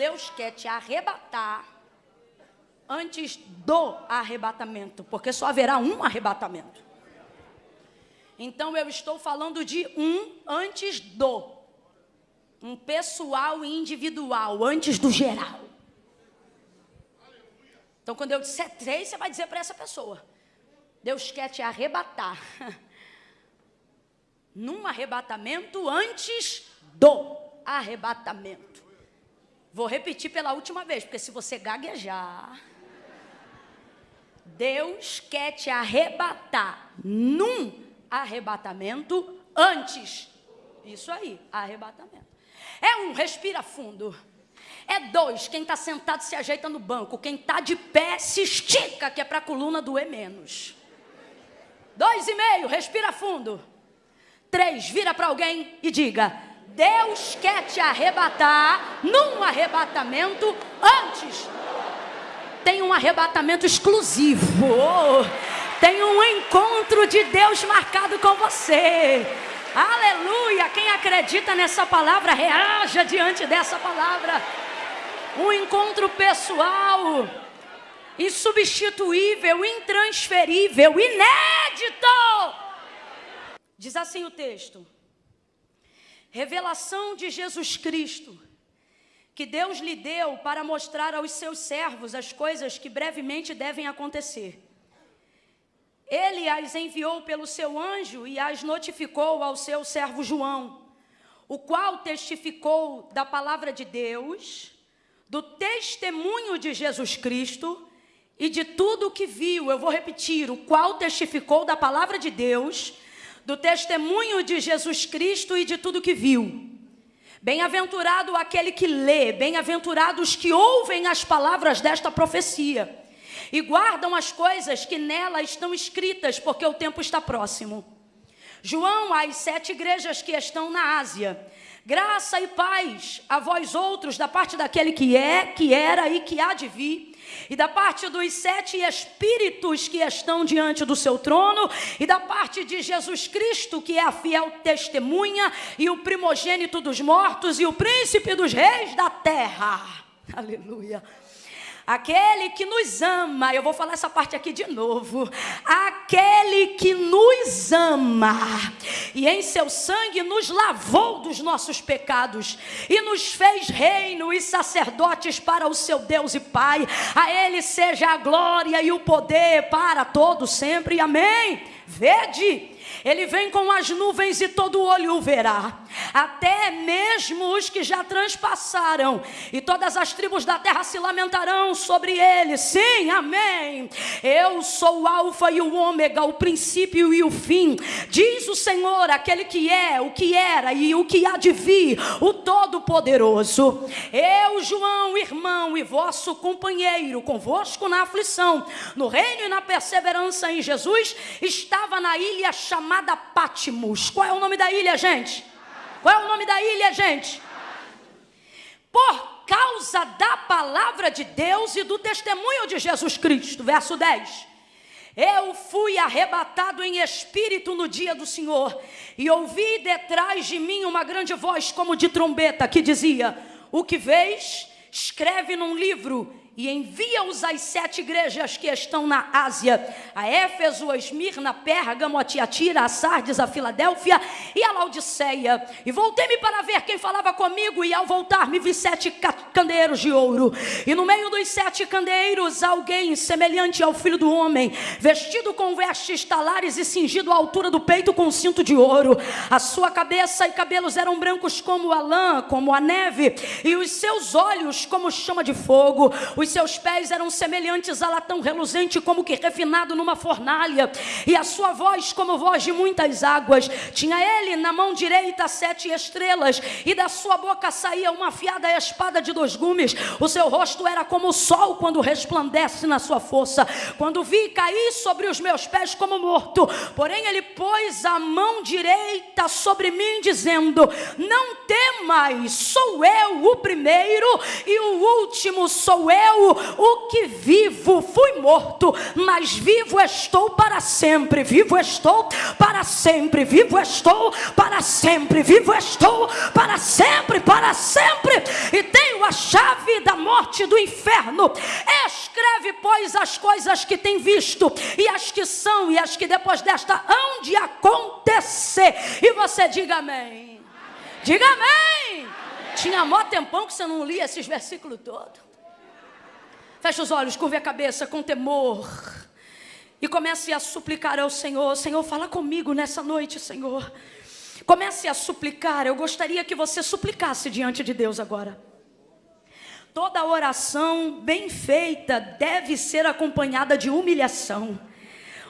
Deus quer te arrebatar antes do arrebatamento, porque só haverá um arrebatamento. Então eu estou falando de um antes do. Um pessoal e individual, antes do geral. Então quando eu disser três, você vai dizer para essa pessoa: Deus quer te arrebatar. Num arrebatamento antes do arrebatamento. Vou repetir pela última vez, porque se você gaguejar. Deus quer te arrebatar num arrebatamento antes. Isso aí, arrebatamento. É um, respira fundo. É dois, quem está sentado se ajeita no banco. Quem está de pé se estica, que é para a coluna doer menos. Dois e meio, respira fundo. Três, vira para alguém e diga: Deus quer te arrebatar num arrebatamento antes tem um arrebatamento exclusivo. Tem um encontro de Deus marcado com você. Aleluia! Quem acredita nessa palavra, reaja diante dessa palavra. Um encontro pessoal, insubstituível, intransferível, inédito. Diz assim o texto: Revelação de Jesus Cristo que Deus lhe deu para mostrar aos seus servos as coisas que brevemente devem acontecer. Ele as enviou pelo seu anjo e as notificou ao seu servo João, o qual testificou da palavra de Deus, do testemunho de Jesus Cristo e de tudo o que viu. Eu vou repetir: o qual testificou da palavra de Deus, do testemunho de Jesus Cristo e de tudo que viu. Bem-aventurado aquele que lê, bem-aventurados que ouvem as palavras desta profecia e guardam as coisas que nela estão escritas, porque o tempo está próximo. João, às sete igrejas que estão na Ásia, graça e paz a vós outros, da parte daquele que é, que era e que há de vir e da parte dos sete espíritos que estão diante do seu trono, e da parte de Jesus Cristo, que é a fiel testemunha, e o primogênito dos mortos, e o príncipe dos reis da terra. Aleluia. Aquele que nos ama, eu vou falar essa parte aqui de novo. Aquele que nos ama e em seu sangue nos lavou dos nossos pecados e nos fez reino e sacerdotes para o seu Deus e Pai. A Ele seja a glória e o poder para todos sempre. Amém. Vede ele vem com as nuvens e todo olho o verá, até mesmo os que já transpassaram, e todas as tribos da terra se lamentarão sobre ele. Sim, amém. Eu sou o Alfa e o Ômega, o princípio e o fim, diz o Senhor, aquele que é, o que era e o que há de vir, o Todo-Poderoso. Eu, João, irmão e vosso companheiro, convosco na aflição, no reino e na perseverança em Jesus, estava na ilha chamada Patmos. Qual é o nome da ilha, gente? Qual é o nome da ilha, gente? Por causa da palavra de Deus e do testemunho de Jesus Cristo. Verso 10. Eu fui arrebatado em espírito no dia do Senhor, e ouvi detrás de mim uma grande voz, como de trombeta, que dizia: O que vês, escreve num livro e envia-os às sete igrejas que estão na Ásia: a Éfeso, a Esmirna, Pérgamo, a Tiatira, a Sardes, a Filadélfia e a Laodiceia. E voltei-me para ver quem falava comigo, e ao voltar me vi sete candeeiros de ouro. E no meio dos sete candeeiros, alguém semelhante ao filho do homem, vestido com vestes talares e cingido à altura do peito com um cinto de ouro. A sua cabeça e cabelos eram brancos como a lã, como a neve, e os seus olhos como chama de fogo. Os seus pés eram semelhantes a latão reluzente, como que refinado numa fornalha, e a sua voz como voz de muitas águas. Tinha ele na mão direita sete estrelas, e da sua boca saía uma afiada espada de dois gumes. O seu rosto era como o sol quando resplandece na sua força. Quando vi cair sobre os meus pés como morto, porém ele pôs a mão direita sobre mim, dizendo: Não temais, sou eu o primeiro e o último sou eu eu, o que vivo, fui morto, mas vivo estou para sempre, vivo estou para sempre, vivo estou para sempre, vivo estou para sempre, para sempre, e tenho a chave da morte do inferno. Escreve, pois, as coisas que tem visto, e as que são, e as que depois desta hão de acontecer. E você diga amém. Diga amém. Tinha mó tempão que você não lia esses versículos todos. Feche os olhos, curve a cabeça com temor. E comece a suplicar ao Senhor: Senhor, fala comigo nessa noite, Senhor. Comece a suplicar. Eu gostaria que você suplicasse diante de Deus agora. Toda oração bem feita deve ser acompanhada de humilhação.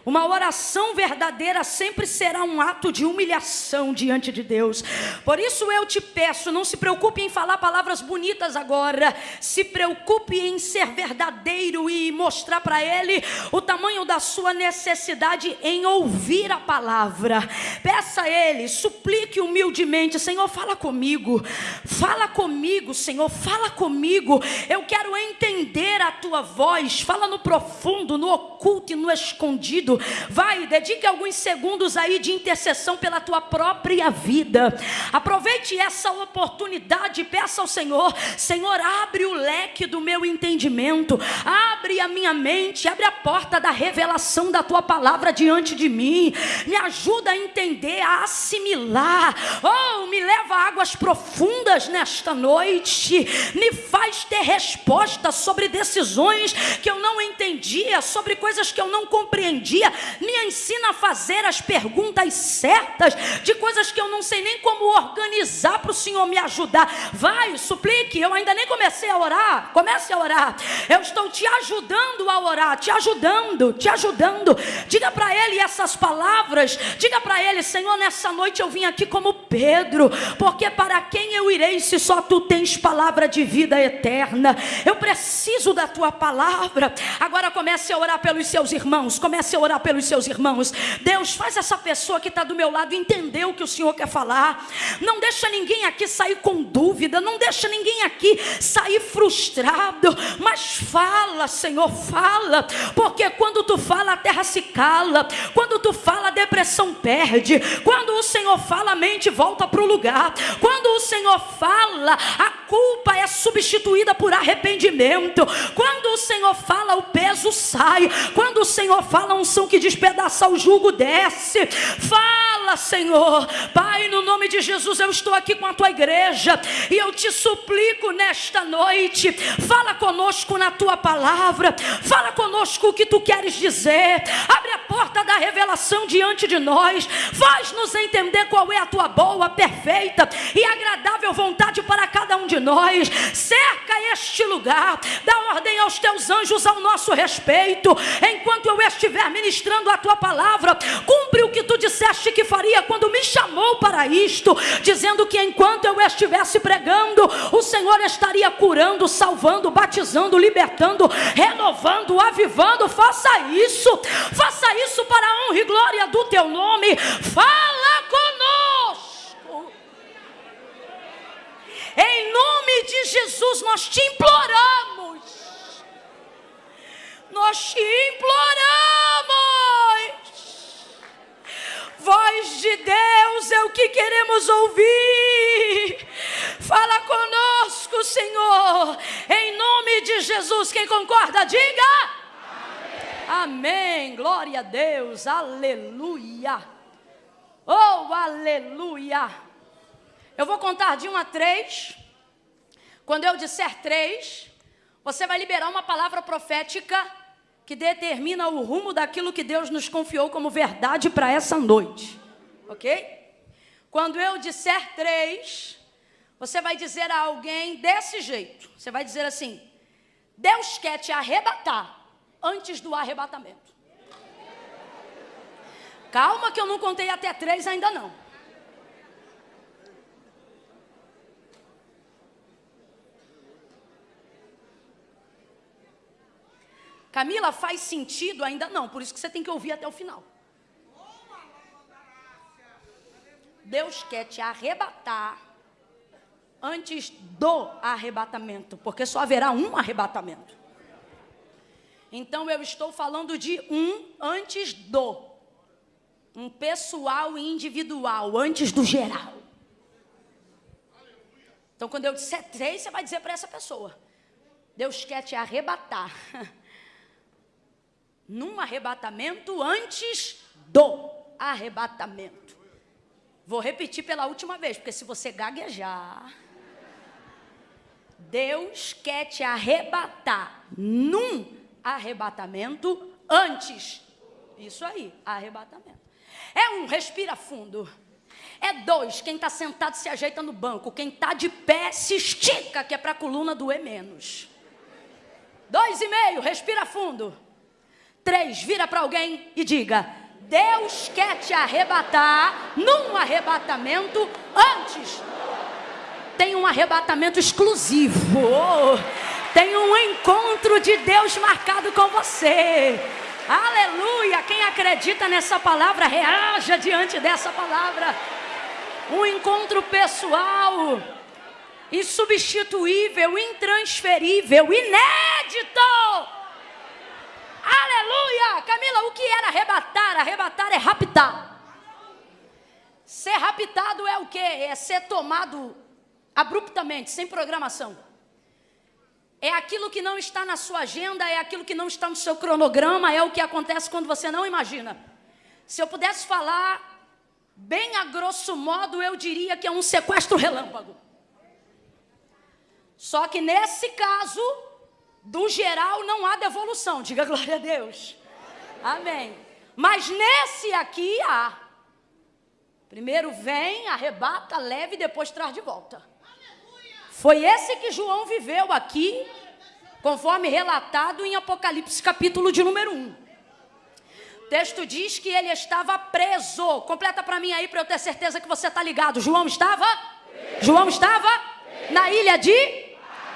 Uma oração verdadeira sempre será um ato de humilhação diante de Deus. Por isso eu te peço, não se preocupe em falar palavras bonitas agora. Se preocupe em ser verdadeiro e mostrar para Ele o tamanho da sua necessidade em ouvir a palavra. Peça a Ele, suplique humildemente: Senhor, fala comigo. Fala comigo, Senhor, fala comigo. Eu quero entender a tua voz. Fala no profundo, no oculto e no escondido Vai, dedique alguns segundos aí de intercessão pela tua própria vida. Aproveite essa oportunidade peça ao Senhor: Senhor, abre o leque do meu entendimento, abre a minha mente, abre a porta da revelação da tua palavra diante de mim. Me ajuda a entender, a assimilar. Oh, me leva a águas profundas nesta noite. Me faz ter resposta sobre decisões que eu não entendia, sobre coisas que eu não compreendia me ensina a fazer as perguntas certas de coisas que eu não sei nem como organizar para o Senhor me ajudar. Vai, suplique, eu ainda nem comecei a orar. Comece a orar. Eu estou te ajudando a orar, te ajudando, te ajudando. Diga para ele essas palavras. Diga para ele, Senhor, nessa noite eu vim aqui como Pedro, porque para quem eu irei se só tu tens palavra de vida eterna? Eu preciso da tua palavra. Agora comece a orar pelos seus irmãos, comece a orar orar pelos seus irmãos. Deus, faz essa pessoa que está do meu lado entender o que o Senhor quer falar. Não deixa ninguém aqui sair com dúvida, não deixa ninguém aqui sair frustrado. Mas fala, Senhor, fala, porque quando tu fala, a terra se cala. Quando tu fala, a depressão perde. Quando o Senhor fala, a mente volta para o lugar. Quando o Senhor fala, a culpa é substituída por arrependimento. Quando o Senhor fala, o peso sai. Quando o Senhor fala, um unção que despedaça o jugo desce. Fala, Senhor. Pai, no nome de Jesus, eu estou aqui com a tua igreja e eu te suplico nesta noite. Fala conosco na tua palavra. Fala conosco o que tu queres dizer. Abre a porta da revelação diante de nós. Faz-nos entender qual é a tua boa, perfeita e agradável vontade para cada um de nós. Cerca este lugar. Dá ordem aos teus anjos ao nosso respeito. Enquanto eu estiver ministrando ministrando a tua palavra. Cumpre o que tu disseste que faria quando me chamou para isto, dizendo que enquanto eu estivesse pregando, o Senhor estaria curando, salvando, batizando, libertando, renovando, avivando. Faça isso, faça isso para a honra e glória do teu nome. Fala conosco. Em nome de Jesus, nós te imploramos nós te imploramos. Voz de Deus é o que queremos ouvir. Fala conosco, Senhor. Em nome de Jesus, quem concorda, diga. Amém. Amém. Glória a Deus. Aleluia. Oh, aleluia. Eu vou contar de um a três. Quando eu disser três, você vai liberar uma palavra profética que determina o rumo daquilo que Deus nos confiou como verdade para essa noite. Ok? Quando eu disser três, você vai dizer a alguém desse jeito: você vai dizer assim, Deus quer te arrebatar antes do arrebatamento. Calma, que eu não contei até três ainda não. Camila, faz sentido? Ainda não, por isso que você tem que ouvir até o final. Deus quer te arrebatar antes do arrebatamento, porque só haverá um arrebatamento. Então eu estou falando de um antes do. Um pessoal e individual, antes do geral. Então, quando eu disser três, você vai dizer para essa pessoa: Deus quer te arrebatar. Num arrebatamento antes do arrebatamento. Vou repetir pela última vez, porque se você gaguejar. Deus quer te arrebatar num arrebatamento antes. Isso aí, arrebatamento. É um, respira fundo. É dois, quem está sentado se ajeita no banco. Quem está de pé se estica, que é para a coluna doer menos. Dois e meio, respira fundo. Três, vira para alguém e diga: Deus quer te arrebatar num arrebatamento antes. Tem um arrebatamento exclusivo. Tem um encontro de Deus marcado com você. Aleluia! Quem acredita nessa palavra, reaja diante dessa palavra. Um encontro pessoal, insubstituível, intransferível, inédito. Camila, o que era arrebatar? Arrebatar é raptar. Ser raptado é o que? É ser tomado abruptamente, sem programação. É aquilo que não está na sua agenda, é aquilo que não está no seu cronograma, é o que acontece quando você não imagina. Se eu pudesse falar bem a grosso modo, eu diria que é um sequestro relâmpago. Só que nesse caso, do geral, não há devolução. Diga glória a Deus. Amém. Mas nesse aqui há. Primeiro vem, arrebata, leva e depois traz de volta. Foi esse que João viveu aqui, conforme relatado em Apocalipse, capítulo de número 1. O texto diz que ele estava preso. Completa para mim aí para eu ter certeza que você está ligado. João estava? Preso. João estava preso. na ilha de?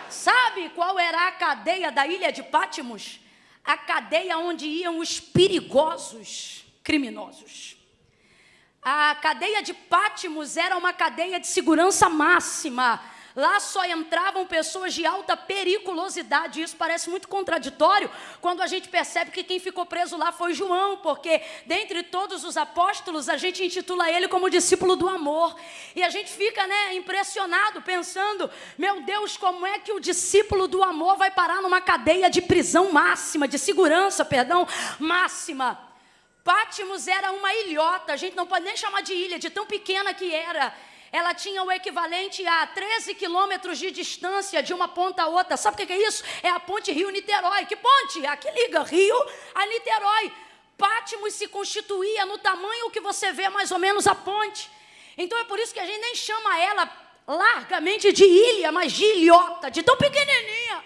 Sabe qual era a cadeia da ilha de Pátimos? A cadeia onde iam os perigosos criminosos. A cadeia de Pátimos era uma cadeia de segurança máxima Lá só entravam pessoas de alta periculosidade. Isso parece muito contraditório quando a gente percebe que quem ficou preso lá foi João, porque dentre todos os apóstolos a gente intitula ele como discípulo do amor. E a gente fica, né, impressionado pensando, meu Deus, como é que o discípulo do amor vai parar numa cadeia de prisão máxima, de segurança, perdão, máxima? Pátimos era uma ilhota, a gente não pode nem chamar de ilha, de tão pequena que era ela tinha o equivalente a 13 quilômetros de distância de uma ponta a outra. Sabe o que é isso? É a ponte Rio-Niterói. Que ponte? A que liga Rio a Niterói. Pátimos se constituía no tamanho que você vê mais ou menos a ponte. Então é por isso que a gente nem chama ela largamente de ilha, mas de ilhota, de tão pequenininha.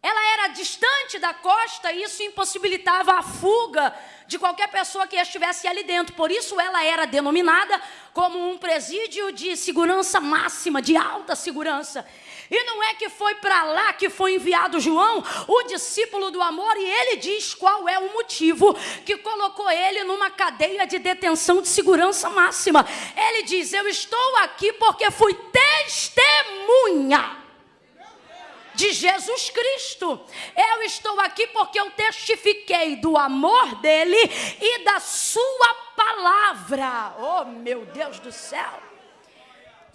Ela era distante da costa e isso impossibilitava a fuga de qualquer pessoa que estivesse ali dentro. Por isso ela era denominada como um presídio de segurança máxima, de alta segurança. E não é que foi para lá que foi enviado João, o discípulo do amor, e ele diz qual é o motivo que colocou ele numa cadeia de detenção de segurança máxima. Ele diz: Eu estou aqui porque fui testemunha de Jesus Cristo. Eu estou aqui porque eu testifiquei do amor dele e da sua palavra. Oh, meu Deus do céu.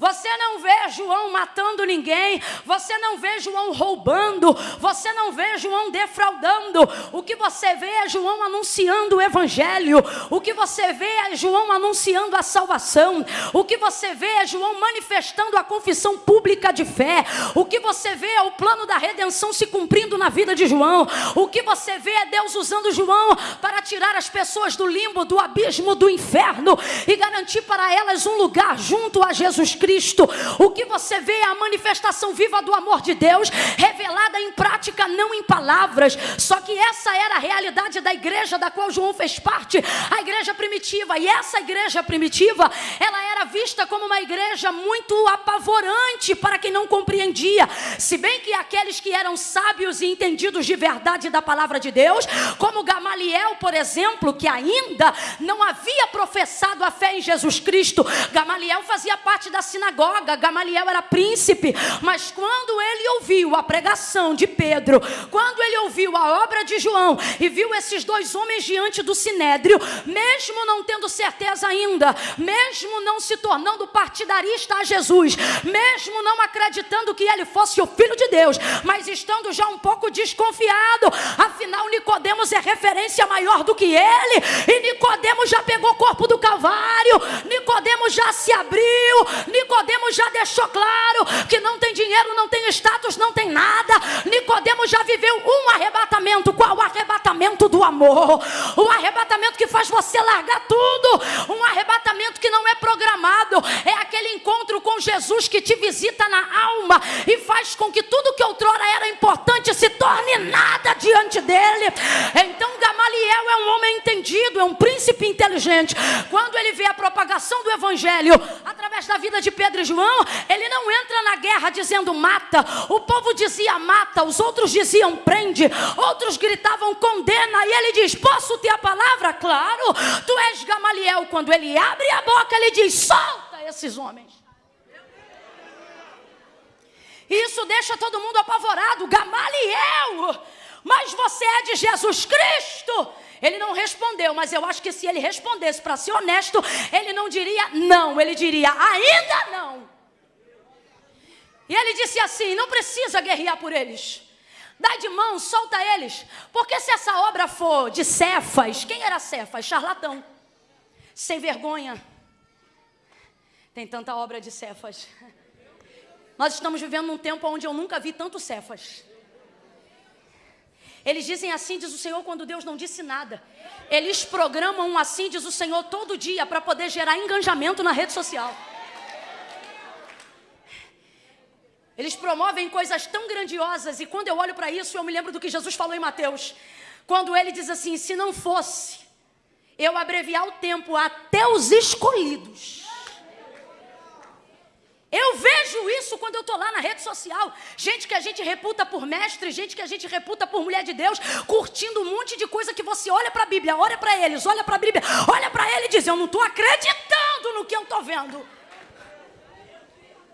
Você não vê João matando ninguém, você não vê João roubando, você não vê João defraudando. O que você vê é João anunciando o evangelho. O que você vê é João anunciando a salvação. O que você vê é João manifestando a confissão pública de fé. O que você vê é o plano da redenção se cumprindo na vida de João. O que você vê é Deus usando João para tirar as pessoas do limbo, do abismo, do inferno e garantir para elas um lugar junto a Jesus Cristo. Cristo. O que você vê é a manifestação viva do amor de Deus, revelada em prática, não em palavras. Só que essa era a realidade da igreja da qual João fez parte, a igreja primitiva. E essa igreja primitiva, ela era vista como uma igreja muito apavorante para quem não compreendia. Se bem que aqueles que eram sábios e entendidos de verdade da palavra de Deus, como Gamaliel, por exemplo, que ainda não havia professado a fé em Jesus Cristo, Gamaliel fazia parte da sinagoga, Gamaliel era príncipe, mas quando ele ouviu a pregação de Pedro, quando ele ouviu a obra de João e viu esses dois homens diante do sinédrio, mesmo não tendo certeza ainda, mesmo não se tornando partidarista a Jesus, mesmo não acreditando que ele fosse o filho de Deus, mas estando já um pouco desconfiado, afinal Nicodemos é referência maior do que ele, e Nicodemos já pegou o corpo do Calvário, Nicodemos já se abriu, Nicodemos já deixou claro que não tem dinheiro, não tem status, não tem nada. Nicodemos já viveu um arrebatamento, qual o arrebatamento do amor? O arrebatamento que faz você largar tudo, um arrebatamento que não é programado, é aquele encontro com Jesus que te visita na alma e faz com que tudo que outrora era importante se torne nada diante dele. Então Gamaliel é um homem entendido, é um príncipe inteligente. Quando ele vê a propagação do evangelho através da vida de Pedro e João, ele não entra na guerra dizendo mata. O povo dizia mata, os outros diziam prende, outros gritavam condena, e ele diz: Posso ter a palavra? Claro, tu és Gamaliel. Quando ele abre a boca, ele diz: Solta esses homens. Isso deixa todo mundo apavorado. Gamaliel, mas você é de Jesus Cristo. Ele não respondeu, mas eu acho que se ele respondesse para ser honesto, ele não diria não, ele diria ainda não. E ele disse assim: não precisa guerrear por eles. Dá de mão, solta eles. Porque se essa obra for de Cefas, quem era Cefas? Charlatão. Sem vergonha. Tem tanta obra de Cefas. Nós estamos vivendo num tempo onde eu nunca vi tanto Cefas. Eles dizem assim, diz o Senhor, quando Deus não disse nada. Eles programam um assim, diz o Senhor, todo dia para poder gerar engajamento na rede social. Eles promovem coisas tão grandiosas e quando eu olho para isso, eu me lembro do que Jesus falou em Mateus. Quando ele diz assim: se não fosse eu abreviar o tempo até os escolhidos, eu vejo isso quando eu estou lá na rede social. Gente que a gente reputa por mestre, gente que a gente reputa por mulher de Deus, curtindo um monte de coisa que você olha para a Bíblia, olha para eles, olha para a Bíblia, olha para ele e diz: Eu não estou acreditando no que eu estou vendo.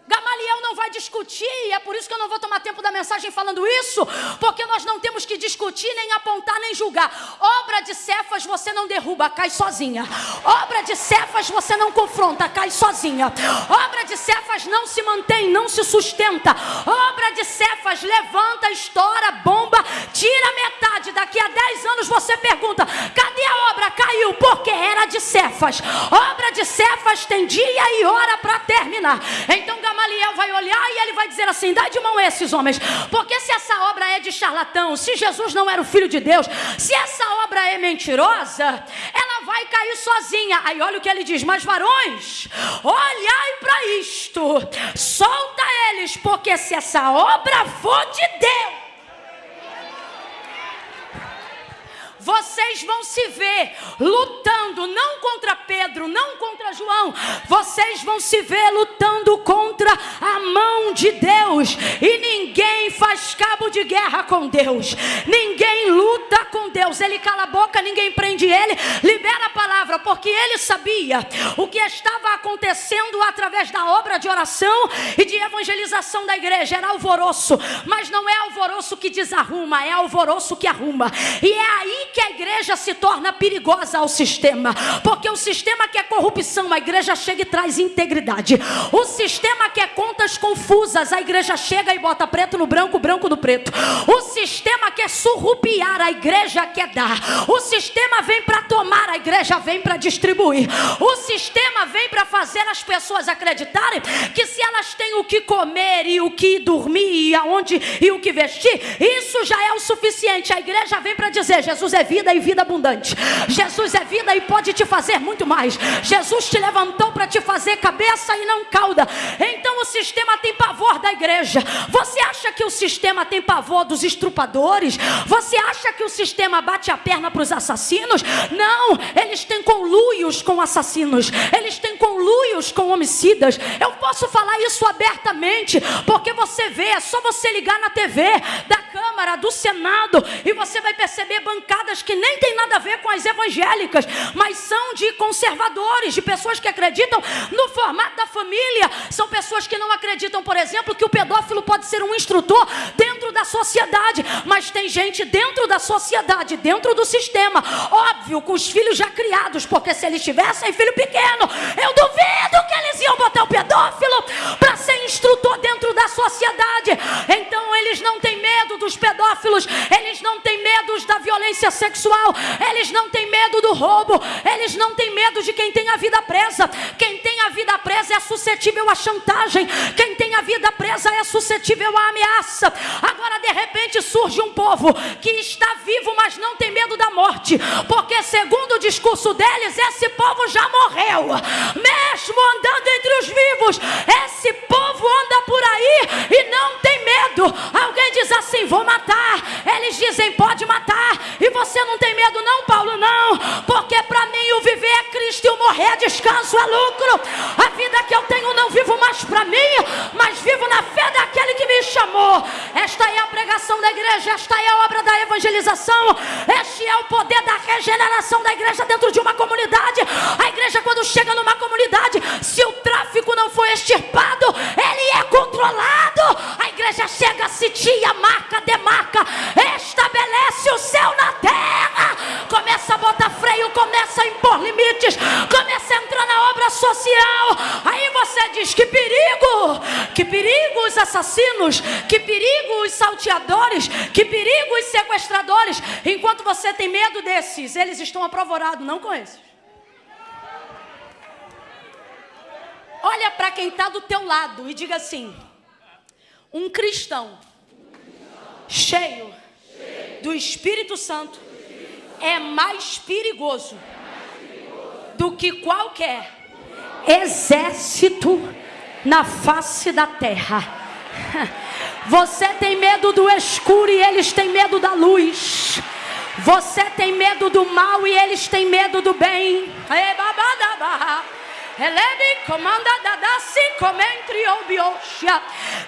Gamaliel não vai discutir, e é por isso que eu não vou tomar tempo da mensagem falando isso, porque nós não temos que discutir, nem apontar, nem julgar. Obra de Cefas você não derruba, cai sozinha. Obra de Cefas você não confronta, cai sozinha. Obra de Cefas não se mantém, não se sustenta. Obra de Cefas levanta, estoura, bomba, tira metade. Daqui a 10 anos você pergunta: cadê a obra? Caiu, porque era de Cefas. Obra de Cefas tem dia e hora para terminar. Então, Gamaliel Gamaliel vai olhar e ele vai dizer assim: dá de mão a esses homens, porque se essa obra é de charlatão, se Jesus não era o filho de Deus, se essa obra é mentirosa, ela vai cair sozinha. Aí olha o que ele diz: mas varões, olhai para isto, solta eles, porque se essa obra for de Deus, vocês vão se ver lutando não contra Pedro, não contra João, vocês vão se ver lutando contra a mão de Deus. E ninguém faz cabo de guerra com Deus, ninguém luta com Deus. Ele cala a boca, ninguém prende ele, libera a palavra, porque ele sabia o que estava acontecendo através da obra de oração e de evangelização da igreja. Era alvoroço, mas não é alvoroço que desarruma, é alvoroço que arruma. E é aí que a igreja se torna perigosa ao sistema, porque o sistema quer corrupção, a igreja chega e traz integridade. O sistema quer contas confusas, a igreja chega e bota preto no branco, branco no preto. O sistema quer surrupiar, a igreja quer dar. O sistema vem para tomar, a igreja vem para distribuir. O sistema vem para fazer as pessoas acreditarem que se elas têm o que comer e o que dormir e aonde e o que vestir, isso já é o suficiente. A igreja vem para dizer: Jesus é vida e vida abundante. Jesus é vida e pode te fazer muito mais. Jesus te levantou para te fazer cabeça e não cauda. Então o sistema tem pavor da igreja. Você acha que o sistema tem pavor dos estrupadores? Você acha que o sistema bate a perna para os assassinos? Não, eles têm conluios com assassinos. Eles têm conluios com homicidas. Eu posso falar isso abertamente, porque você vê, é só você ligar na TV da Câmara, do Senado, e você vai perceber bancadas que nem tem nada a ver com as evangélicas, mas são de conservadores, de pessoas que acreditam no formato da família. São pessoas que não acreditam, por exemplo, que o pedófilo pode ser um instrutor dentro da sociedade, mas tem gente dentro da sociedade, dentro do sistema, óbvio, com os filhos já criados, porque se eles tivessem filho pequeno, eu duvido que eles iam botar o pedófilo para ser instrutor dentro da sociedade. Então eles não têm medo dos pedófilos, eles não têm medo da violência sexual, eles não têm medo do roubo, eles não têm medo de quem tem a vida presa. Quem tem a vida presa é suscetível à chantagem, quem tem a vida presa é suscetível à ameaça. Agora de repente surge um povo que está vivo, mas não tem medo da morte, porque segundo o discurso deles, esse povo já morreu, mesmo andando entre os vivos. Esse povo anda por aí e não tem medo. Alguém diz assim: vou matar. Eles dizem: pode matar. E você não tem medo, não, Paulo? Não, porque para mim o viver é Cristo e o morrer é descanso, é lucro. A vida que eu tenho não vivo mais para mim, mas vivo na fé daquele que me chamou. Esta é a pregação da igreja, esta é a obra da evangelização, este é o poder da regeneração da igreja dentro de uma comunidade. A igreja, quando chega numa comunidade, se o tráfico não for extirpado, ele é controlado. A igreja chega, sitia, marca, demarca, estabelece o céu na terra, começa a botar freio, começa a impor limites, começa a entrar na obra social. Aí você diz: que perigo, que perigo os assassinos, que perigo os salteadores, que perigo os sequestradores. Enquanto você tem medo desses, eles estão apavorados, não com esses. Olha para quem está do teu lado e diga assim: um cristão cheio do Espírito Santo é mais perigoso do que qualquer exército na face da terra. Você tem medo do escuro e eles têm medo da luz. Você tem medo do mal e eles têm medo do bem.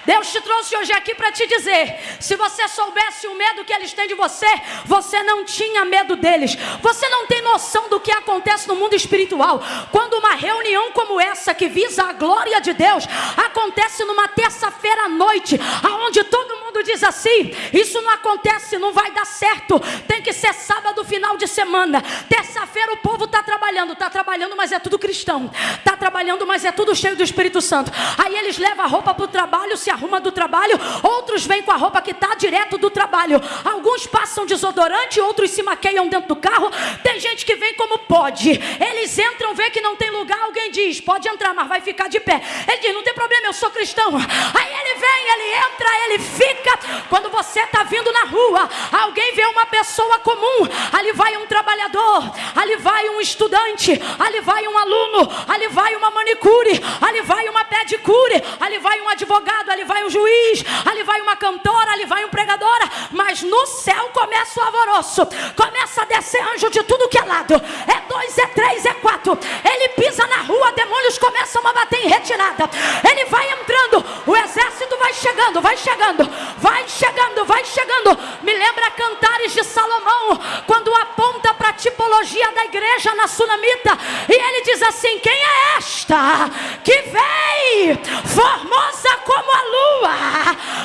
Deus te trouxe hoje aqui para te dizer: se você soubesse o medo que eles têm de você, você não tinha medo deles. Você não tem noção do que acontece no mundo espiritual. Quando uma reunião como essa, que visa a glória de Deus, acontece numa terça-feira à noite, aonde todo mundo diz assim: isso não acontece, não vai dar certo. Tem que ser sábado, final de semana. Terça-feira o povo está trabalhando, está trabalhando, mas é tudo cristão está trabalhando, mas é tudo cheio do Espírito Santo. Aí eles levam a roupa para o trabalho, se arruma do trabalho, outros vêm com a roupa que está direto do trabalho. Alguns passam desodorante, outros se maqueiam dentro do carro. Tem gente que vem como pode. Eles entram, vê que não tem lugar, alguém diz: pode entrar, mas vai ficar de pé. Ele diz: não tem problema, eu sou cristão. Aí ele vem, ele entra, ele fica. Quando você está vindo na rua, alguém vê uma pessoa comum, ali vai um trabalhador, ali vai um estudante, ali vai um aluno, ali vai uma manicure, ali vai uma pedicure, ali vai um advogado, ali vai um juiz, ali vai uma cantora, ali vai um pregadora, mas no céu começa o alvoroço, começa a descer anjo de tudo que é lado, é dois, é três, é quatro, ele pisa na rua, demônios começam a bater em retirada, ele vai entrando, o exército vai chegando, vai chegando, vai chegando, vai chegando, me lembra cantares de Salomão, quando aponta para a tipologia da igreja na sunamita, e ele diz assim: quem é esta que vem formosa como a lua,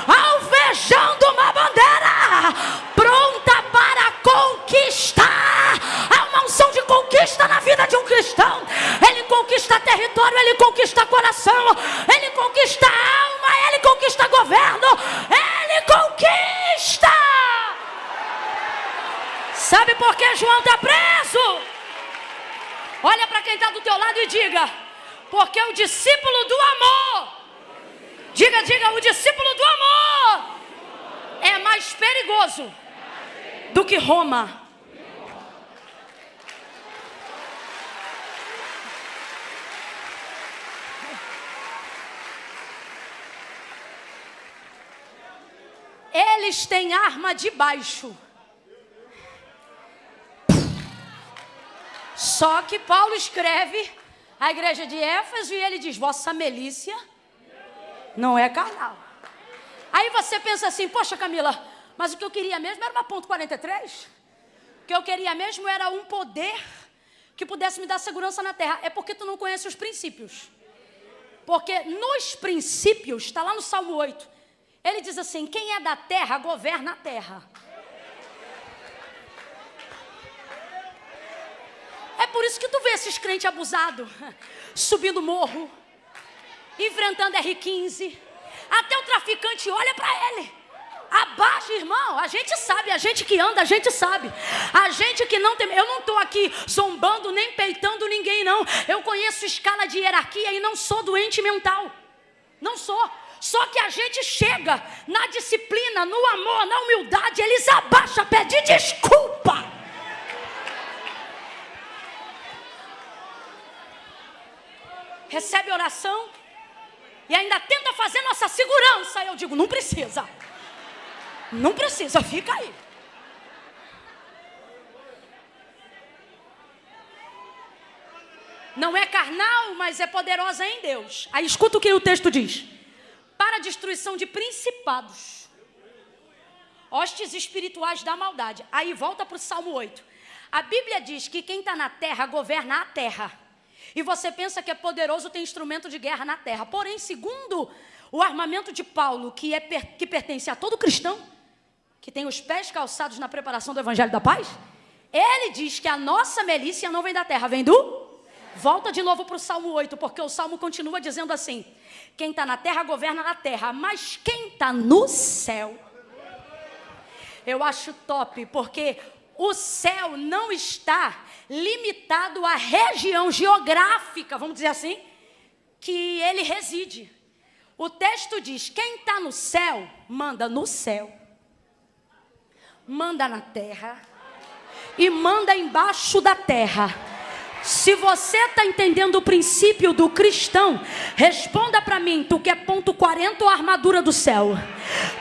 alvejando uma bandeira, pronta para conquistar. Uma unção de conquista na vida de um cristão. Ele conquista território, ele conquista coração, ele conquista alma, ele conquista governo, ele conquista. Sabe por que João está preso? Olha para quem está do teu lado e diga: porque o discípulo do amor, diga, diga, o discípulo do amor é mais perigoso do que Roma. Eles têm arma de baixo. Só que Paulo escreve a igreja de Éfeso e ele diz: Vossa milícia não é carnal. Aí você pensa assim: Poxa, Camila, Mas o que eu queria mesmo era uma ponto 43. O que eu queria mesmo era um poder que pudesse me dar segurança na terra. É porque tu não conhece os princípios. Porque nos princípios, está lá no Salmo 8, ele diz assim: quem é da terra governa a terra. É por isso que tu vê esses crentes abusados, subindo morro, enfrentando R15. Até o traficante olha para ele. Abaixa, irmão. A gente sabe, a gente que anda, a gente sabe. A gente que não tem. Eu não estou aqui zombando nem peitando ninguém, não. Eu conheço escala de hierarquia e não sou doente mental. Não sou. Só que a gente chega na disciplina, no amor, na humildade, eles abaixam, pedem desculpa. Recebe oração e ainda tenta fazer nossa segurança. Eu digo, não precisa. Não precisa, fica aí. Não é carnal, mas é poderosa em Deus. Aí escuta o que o texto diz: para a destruição de principados, hostes espirituais da maldade. Aí volta para o Salmo 8. A Bíblia diz que quem está na terra governa a terra. E você pensa que é poderoso ter instrumento de guerra na terra. Porém, segundo o armamento de Paulo, que, é, que pertence a todo cristão, que tem os pés calçados na preparação do Evangelho da Paz, ele diz que a nossa milícia não vem da terra, vem do. Volta de novo para o Salmo 8, porque o Salmo continua dizendo assim: quem está na terra governa na terra, mas quem está no céu. Eu acho top, porque o céu não está limitado à região geográfica, vamos dizer assim, que ele reside. O texto diz: quem está no céu, manda no céu manda na terra e manda embaixo da terra. Se você está entendendo o princípio do cristão, responda para mim: tu quer ponto 40 ou armadura do céu?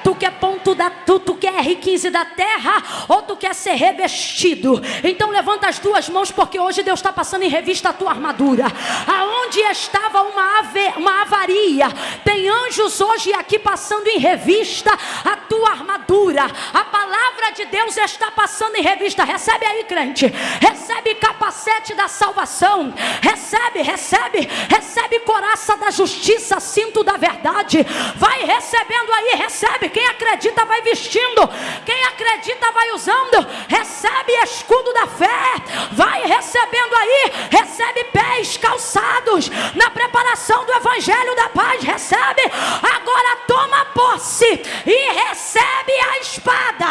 Tu quer ponto da tu, tu quer R15 da terra ou tu quer ser revestido? Então levanta as duas mãos porque hoje Deus está passando em revista a tua armadura. Aonde estava uma, ave, uma avaria, tem anjos hoje aqui passando em revista a tua armadura. A palavra de Deus está passando em revista. Recebe aí, crente. Recebe capacete da salvação. Recebe, recebe, recebe coraça da justiça, cinto da verdade. Vai recebendo aí, recebe. Quem acredita vai vestindo. Quem acredita vai usando. Recebe escudo da fé. Vai recebendo aí. Recebe pés calçados na preparação do evangelho da paz. Recebe. Agora toma posse e recebe a espada.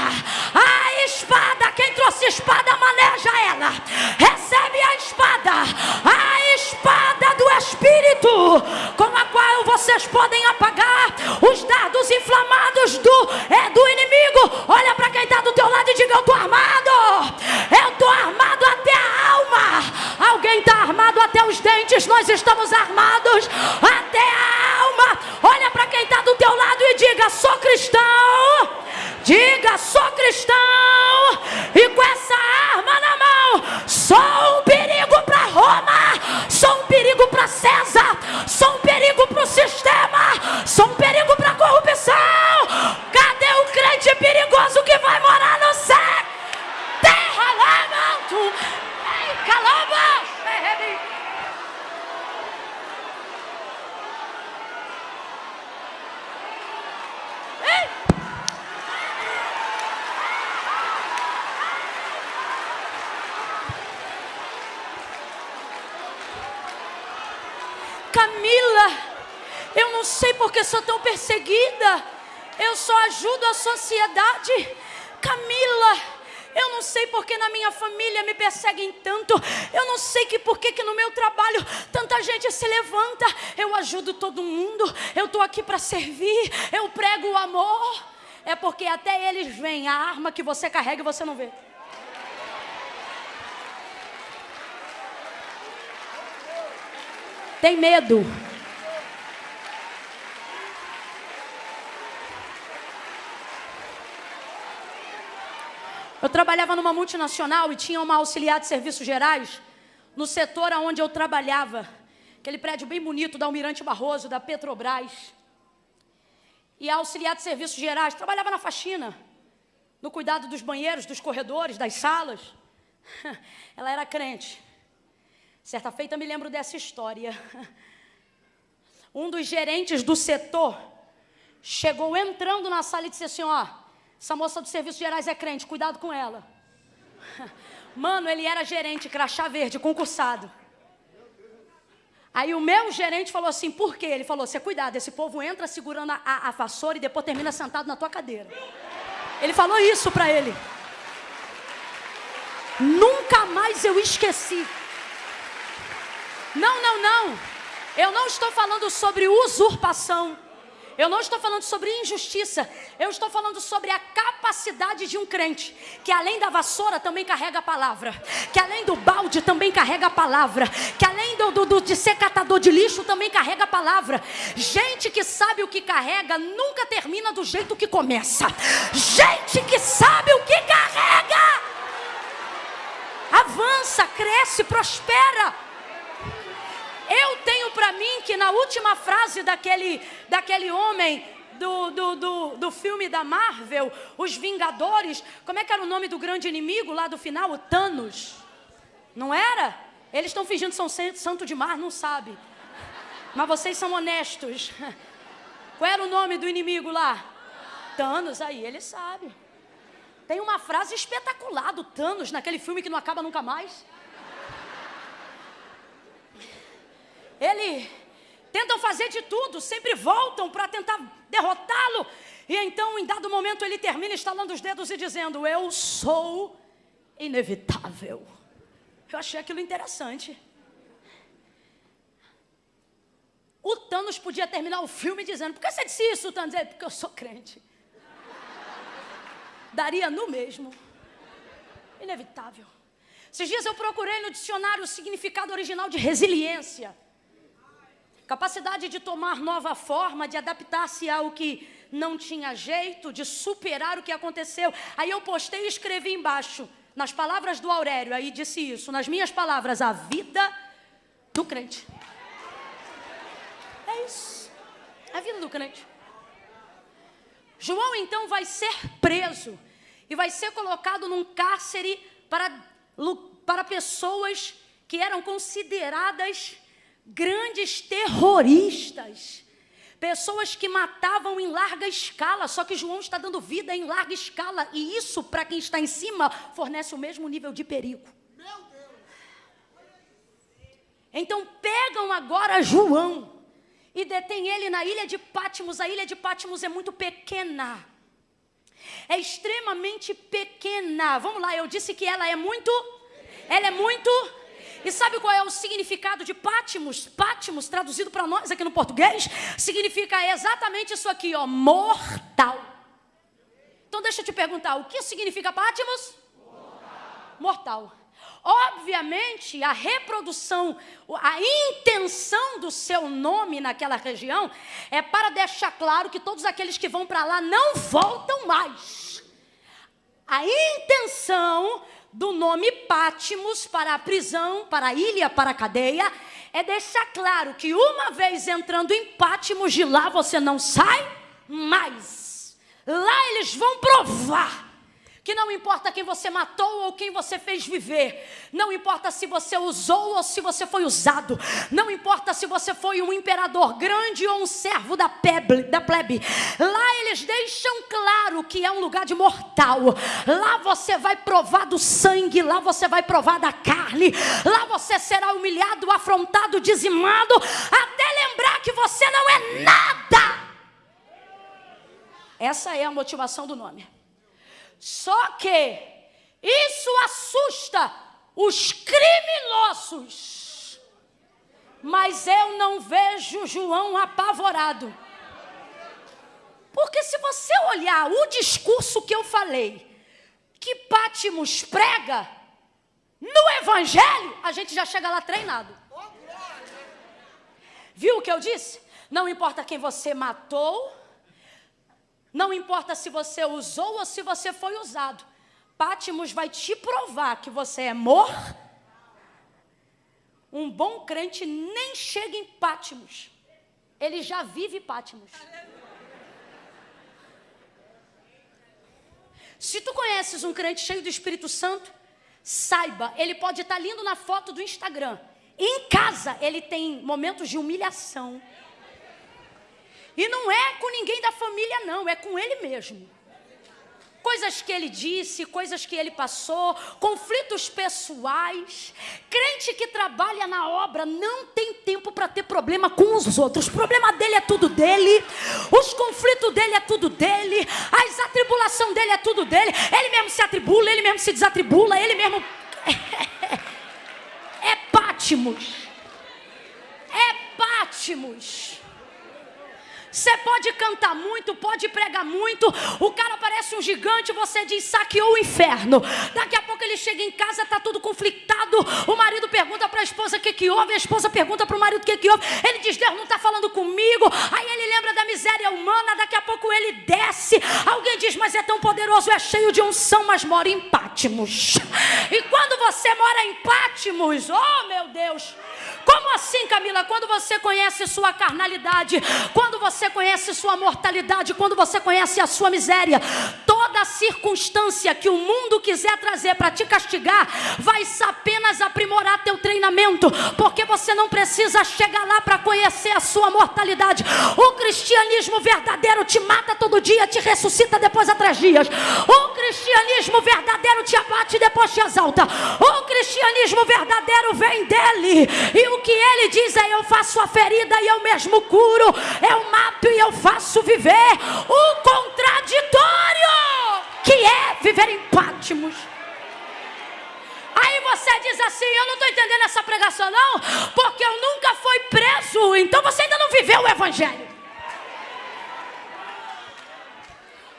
A espada. Quem trouxe espada maneja ela. Recebe a espada. A espada do Espírito com a qual vocês podem apagar os dardos inflamados do, é, do inimigo. Olha para quem está do teu lado e diga: Eu estou armado. Eu estou armado até a alma. Alguém está armado até os dentes. Nós estamos armados até a alma. Olha para quem está do teu lado e diga: Sou cristão. Diga: Sou cristão. E com essa arma na mão, sou um perigo César. Sou um perigo para o sistema. Sou um perigo para a corrupção. Cadê o crente perigoso que vai morar no céu? Terra lá, manto. Ei, calaba. Camila, eu não sei porque sou tão perseguida. Eu só ajudo a sociedade. Camila, eu não sei porque na minha família me perseguem tanto. Eu não sei que por que no meu trabalho tanta gente se levanta. Eu ajudo todo mundo. Eu estou aqui para servir. Eu prego o amor. É porque até eles veem a arma que você carrega e você não vê. Tem medo. Eu trabalhava numa multinacional e tinha uma auxiliar de serviços gerais no setor onde eu trabalhava, aquele prédio bem bonito da Almirante Barroso, da Petrobras. E a auxiliar de serviços gerais trabalhava na faxina. no cuidado dos banheiros, dos corredores, das salas. Ela era crente. Certa feita me lembro dessa história. Um dos gerentes do setor chegou entrando na sala e disse assim: Ó, essa moça dos serviços gerais é crente, cuidado com ela. Mano, ele era gerente, crachá verde, concursado. Aí o meu gerente falou assim: por quê? Ele falou: você cuidado, esse povo entra segurando a, a, a vassoura e depois termina sentado na tua cadeira. Ele falou isso para ele. Nunca mais eu esqueci. Não, não, não. Eu não estou falando sobre usurpação. Eu não estou falando sobre injustiça, eu estou falando sobre a capacidade de um crente, que além da vassoura também carrega a palavra, que além do balde também carrega a palavra, que além do, do, do, de ser catador de lixo também carrega a palavra. Gente que sabe o que carrega nunca termina do jeito que começa. Gente que sabe o que carrega, avança, cresce, prospera. Eu tenho para mim que na última frase daquele, daquele homem do, do, do, do, filme da Marvel, Os Vingadores, como é que era o nome do grande inimigo lá do final? O Thanos. Não era? Eles estão fingindo que são santo de mar, não sabe. Mas vocês são honestos. Qual era o nome do inimigo lá? Thanos, aí ele sabe. Tem uma frase espetacular do Thanos naquele filme que não acaba nunca mais. Ele tentam fazer de tudo, sempre voltam para tentar derrotá-lo. E então, em dado momento, ele termina estalando os dedos e dizendo: Eu sou inevitável. Eu achei aquilo interessante. O Thanos podia terminar o filme dizendo: Por que você disse isso, Thanos? Ele, Porque eu sou crente. Daria no mesmo. Inevitável. Esses dias eu procurei no dicionário o significado original de resiliência capacidade de tomar nova forma, de adaptar-se ao que não tinha jeito, de superar o que aconteceu. Aí eu postei e escrevi embaixo, nas palavras do Aurélio, aí disse isso, nas minhas palavras, a vida do crente. É isso, a vida do crente. João então vai ser preso e vai ser colocado num cárcere para, para pessoas que eram consideradas grandes terroristas, pessoas que matavam em larga escala, só que João está dando vida em larga escala, e isso, para quem está em cima, fornece o mesmo nível de perigo. Então pegam agora João e detêm ele na ilha de Pátimos. A ilha de Pátimos é muito pequena. É extremamente pequena. Vamos lá, eu disse que ela é muito. Ela é muito e sabe qual é o significado de Pátimos? Pátimos, traduzido para nós aqui no português, significa exatamente isso aqui, ó, mortal. Então deixa eu te perguntar, o que significa Pátimos? Mortal. mortal. Obviamente, a reprodução, a intenção do seu nome naquela região é para deixar claro que todos aqueles que vão para lá não voltam mais. A intenção do nome Pátimos para a prisão, para a ilha, para a cadeia, é deixar claro que uma vez entrando em Pátimos, de lá você não sai mais. Lá eles vão provar que não importa quem você matou ou quem você fez viver, não importa se você usou ou se você foi usado, não importa se você foi um imperador grande ou um servo da plebe, da plebe. Lá eles deixam claro que é um lugar de mortal. Lá você vai provar do sangue, lá você vai provar da carne, lá você será humilhado, afrontado, dizimado, até lembrar que você não é nada. Essa é a motivação do nome. Só que isso assusta os criminosos. Mas eu não vejo João apavorado. Porque se você olhar o discurso que eu falei, que Pátimos prega, no Evangelho, a gente já chega lá treinado. Viu o que eu disse? Não importa quem você matou, não importa se você usou ou se você foi usado. Pátimos vai te provar que você é mor. Um bom crente nem chega em Pátimos. Ele já vive Pátimos. Se tu conheces um crente cheio do Espírito Santo, saiba, ele pode estar lindo na foto do Instagram. Em casa, ele tem momentos de humilhação. E não é com ninguém da família, não, é com ele mesmo coisas que ele disse, coisas que ele passou, conflitos pessoais. Crente que trabalha na obra não tem tempo para ter problema com os outros. O problema dele é tudo dele, os conflitos dele é tudo dele, as atribulação dele é tudo dele. Ele mesmo se atribula, ele mesmo se desatribula, ele mesmo. É Pátimos. É Pátimos. Você pode cantar muito, pode pregar muito. O cara parece um gigante, você diz saqueou o inferno. Daqui a pouco ele chega em casa, está tudo conflitado. O marido pergunta para a esposa o que, que houve, a esposa pergunta para o marido o que, que houve. Ele diz: Deus não está falando comigo. Aí ele lembra da miséria humana. Daqui a pouco ele desce. Alguém diz: Mas é tão poderoso, é cheio de unção, mas mora em Pátimos. E quando você mora em Pátimos, oh meu Deus. Como assim, Camila? Quando você conhece sua carnalidade, quando você conhece sua mortalidade, quando você conhece a sua miséria, toda circunstância que o mundo quiser trazer para te castigar, vai apenas aprimorar teu treinamento, porque você não precisa chegar lá para conhecer a sua mortalidade. O cristianismo verdadeiro te mata todo dia, te ressuscita depois a três dias. O cristianismo verdadeiro te abate e depois te exalta. O cristianismo verdadeiro vem dele e o que ele diz é: eu faço a ferida e eu mesmo curo, eu mato e eu faço viver. O contraditório que é viver em Pátimos. Aí você diz assim: Eu não estou entendendo essa pregação, não, porque eu nunca fui preso, então você ainda não viveu o Evangelho.